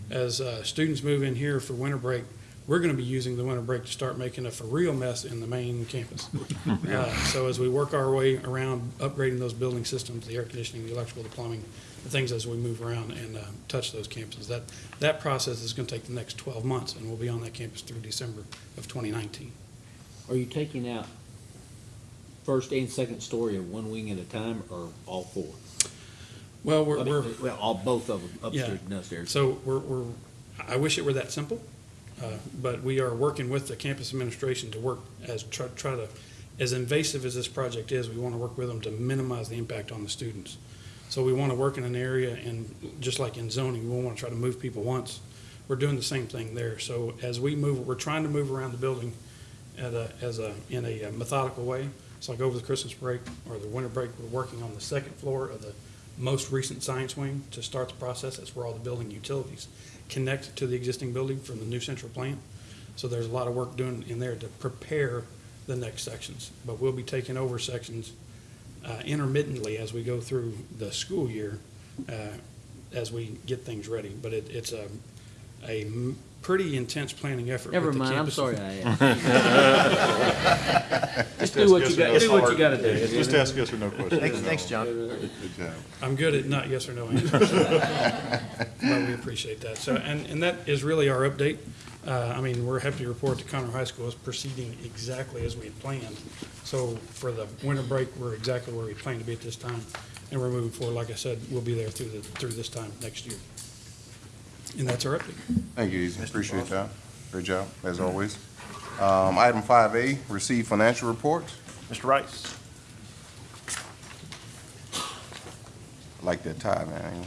As uh, students move in here for winter break, we're going to be using the winter break to start making a for real mess in the main campus. Uh, So as we work our way around upgrading those building systems, the air conditioning, the electrical, the plumbing, the things as we move around and uh, touch those campuses, that, that process is going to take the next 12 months, and we'll be on that campus through December of 2019. Are you taking out first and second story of one wing at a time, or all four? Well, we're, I mean, we're. Well, all, both of them, Yeah. upstairs and downstairs. So we're, we're, I wish it were that simple, uh, but we are working with the campus administration to work as, try, try to, as invasive as this project is, we want to work with them to minimize the impact on the students. So we want to work in an area and, just like in zoning, we want to try to move people once. We're doing the same thing there. So as we move, we're trying to move around the building at a, as a, in a methodical way. It's like over the Christmas break or the winter break, we're working on the second floor of the most recent science wing to start the process. That's where all the building utilities connect to the existing building from the new central plant. So there's a lot of work doing in there to prepare the next sections. But we'll be taking over sections uh, intermittently as we go through the school year, uh, as we get things ready. But it, it's a, a pretty intense planning effort. Never with the mind, I'm campus. sorry I asked. Just do what you got, do what you gotta do. Just ask yes or no questions. Thanks, thanks, John. Good job. I'm good at not yes or no answers. But we appreciate that. So, and, and that is really our update. Uh, I mean, we're happy to report that Conroe High School is proceeding exactly as we had planned. So for the winter break, we're exactly where we planned to be at this time. And we're moving forward, like I said, we'll be there through the, through this time next year. And that's our update. Thank you, Easy. Appreciate that. Great job, as always. Um, Item five A, receive financial reports. Mr. Rice? I Like that tie, man.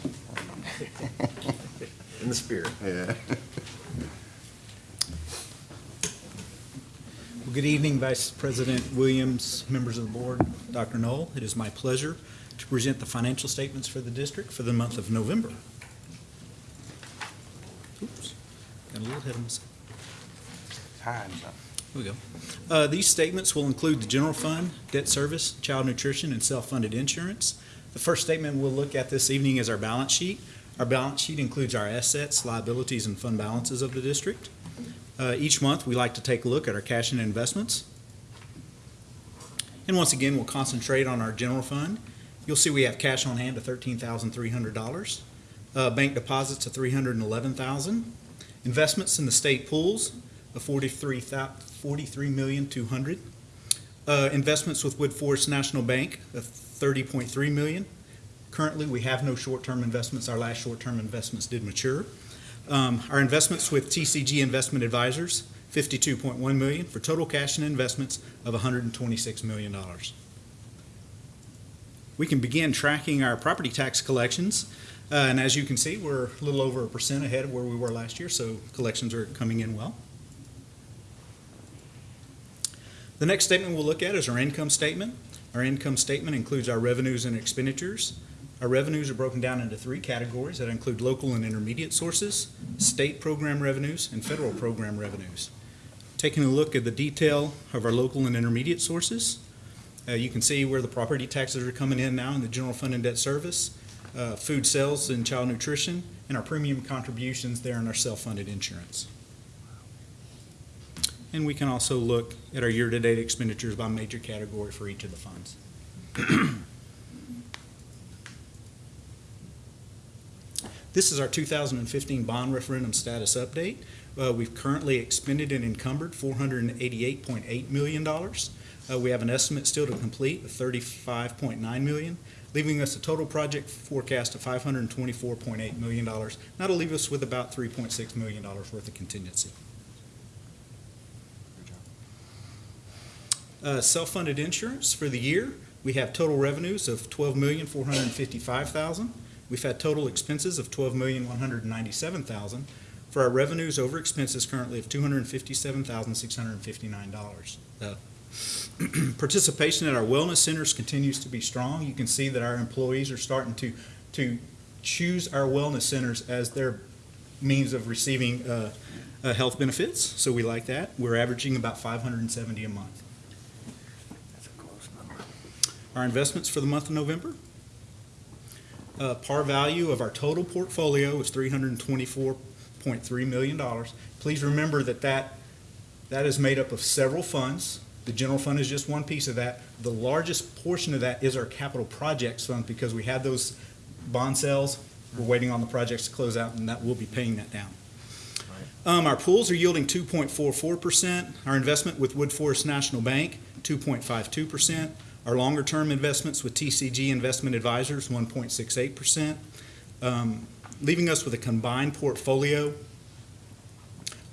In the spirit. Yeah. Well, Good evening, Vice President Williams, members of the board, Dr. Null. It is my pleasure to present the financial statements for the district for the month of November. A little ahead of myself. Here we go. Uh, These statements will include the general fund, debt service, child nutrition, and self-funded insurance. The first statement we'll look at this evening is our balance sheet. Our balance sheet includes our assets, liabilities, and fund balances of the district. Uh, Each month, we like to take a look at our cash and investments. And once again, we'll concentrate on our general fund. You'll see we have cash on hand of $13,300, uh, bank deposits of $311,000, investments in the state pools of forty-three thou, forty-three million, two hundred. Uh, investments with Woodforest National Bank of thirty point three million. Currently, we have no short-term investments. Our last short-term investments did mature. Um, our investments with TCG Investment Advisors, fifty-two point one million, for total cash and investments of hundred and twenty-six million dollars. We can begin tracking our property tax collections. Uh, and as you can see, we're a little over a percent ahead of where we were last year, so collections are coming in well. The next statement we'll look at is our income statement. Our income statement includes our revenues and expenditures. Our revenues are broken down into three categories that include local and intermediate sources, state program revenues, and federal program revenues. Taking a look at the detail of our local and intermediate sources, uh, you can see where the property taxes are coming in now in the general fund and debt service, uh, food sales and child nutrition, and our premium contributions there in our self-funded insurance. And we can also look at our year-to-date expenditures by major category for each of the funds. This is our 2015 bond referendum status update. Uh, We've currently expended and encumbered $488.8 million. Uh, We have an estimate still to complete of $35.9 million, leaving us a total project forecast of $524.8 million. That'll leave us with about $3.6 million worth of contingency. Uh, Self-funded insurance for the year, we have total revenues of twelve million, four hundred and fifty-five thousand. We've had total expenses of 12,197,000 for our revenues over expenses currently of two hundred and fifty-seven thousand, six hundred and fifty-nine dollars. Uh, Participation at our wellness centers continues to be strong. You can see that our employees are starting to, to choose our wellness centers as their means of receiving uh, uh, health benefits, so we like that. We're averaging about five hundred and seventy a month. That's a close number. Our investments for the month of November. Uh, par value of our total portfolio is three hundred and twenty-four point three million dollars. Please remember that that, that is made up of several funds. The general fund is just one piece of that. The largest portion of that is our capital projects fund because we had those bond sales. We're waiting on the projects to close out and that will be paying that down. Um, our pools are yielding two point four four percent. Our investment with Woodforest National Bank, two point five two percent. Our longer-term investments with TCG Investment Advisors, 1.68%, um, leaving us with a combined portfolio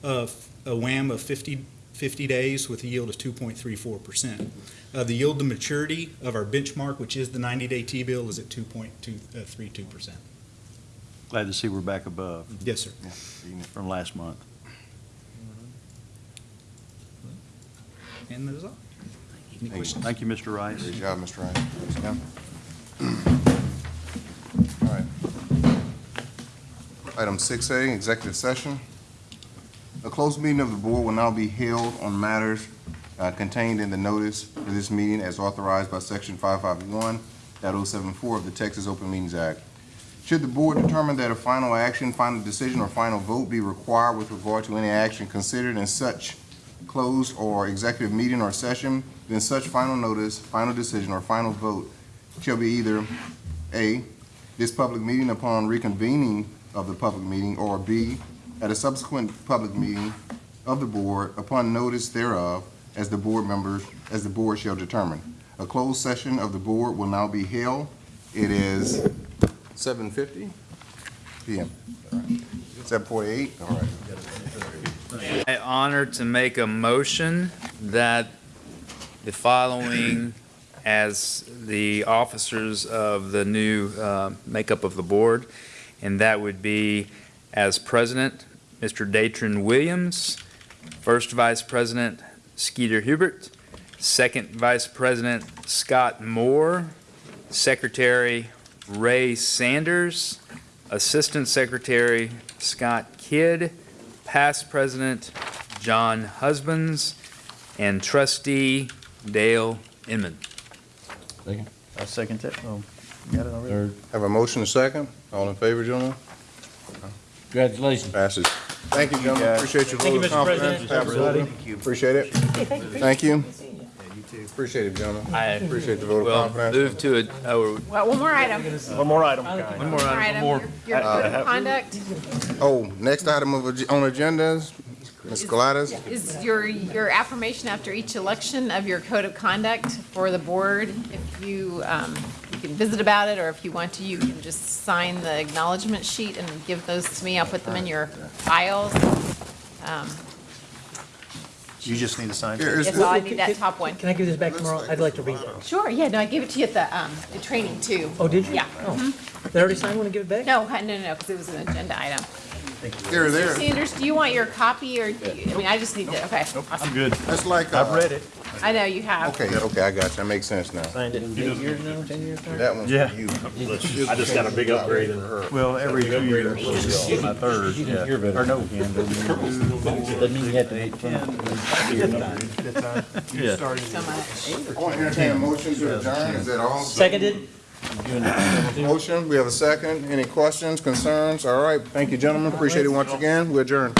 of a WAM of 50, 50 days with a yield of 2.34%. Uh, the yield to maturity of our benchmark, which is the 90-day T-bill, is at 2.32%. Glad to see we're back above. Yes, sir. From last month. And that is all. Any questions? Thank you, Mr. Rice. Great job, Mr. Rice. All right. Item six A, executive session. A closed meeting of the board will now be held on matters uh, contained in the notice for this meeting as authorized by section five five one of the Texas Open Meetings Act. Should the board determine that a final action, final decision, or final vote be required with regard to any action considered in such closed or executive meeting or session, then such final notice, final decision, or final vote shall be either A, this public meeting upon reconvening of the public meeting, or B, at a subsequent public meeting of the board upon notice thereof, as the board members, as the board shall determine. A closed session of the board will now be held. It is seven fifty PM. Seven forty-eight, all right. I honor to make a motion that the following as the officers of the new uh, makeup of the board, and that would be as president, Mr. Datren Williams, first vice president, Skeeter Hubert, second vice president, Scott Moore, Secretary Ray Sanders, Assistant Secretary Scott Kidd, Past President John Husbands, and Trustee Dale Inman. I second that. Oh, you got it already? Third. Have a motion and a second. All in favor, gentlemen? Congratulations. Passes. Thank you, gentlemen. Appreciate your Thank you, vote of Mr. confidence. President. Absolutely. Thank you. Appreciate it. Thank you. Appreciate it, gentlemen. I Appreciate the vote of Well, confidence. move to it, oh, Well, one more item. One more item, guys. one more One more item. item. Your your Uh, code of conduct Oh, next item of, ag- on agendas, Ms. Gladys. is your, your affirmation after each election of your code of conduct for the board. If you, um, you can visit about it, or if you want to, you can just sign the acknowledgement sheet and give those to me. I'll put them in your files. Um, You just need to sign. Here, is- Yes, all I need that top one. Can I give this back tomorrow? I'd like to read it. Sure, yeah, no, I gave it to you at the, um, the training too. Oh, did you? Yeah. Oh. mhm. Did I already sign one and give it back? No, no, no, no, because it was an agenda item. Here, Mr. there. Sanders, do you want your copy, or, do you- I mean, I just need to, okay. I'm good. That's like, I've uh, read it. I know you have. okay, okay, I got you. That makes sense now. Signed it eight years now, ten years now? That one's Yeah. for you. I just got a big upgrade in her. Well, every two years, my third, yeah. Or no. Doesn't mean you have to make fun. Yeah. So much. I want to entertain a motion to adjourn. Is that all? Seconded? Motion, we have a second. Any questions, concerns? All right, thank you, gentlemen. Appreciate it once again. We adjourn.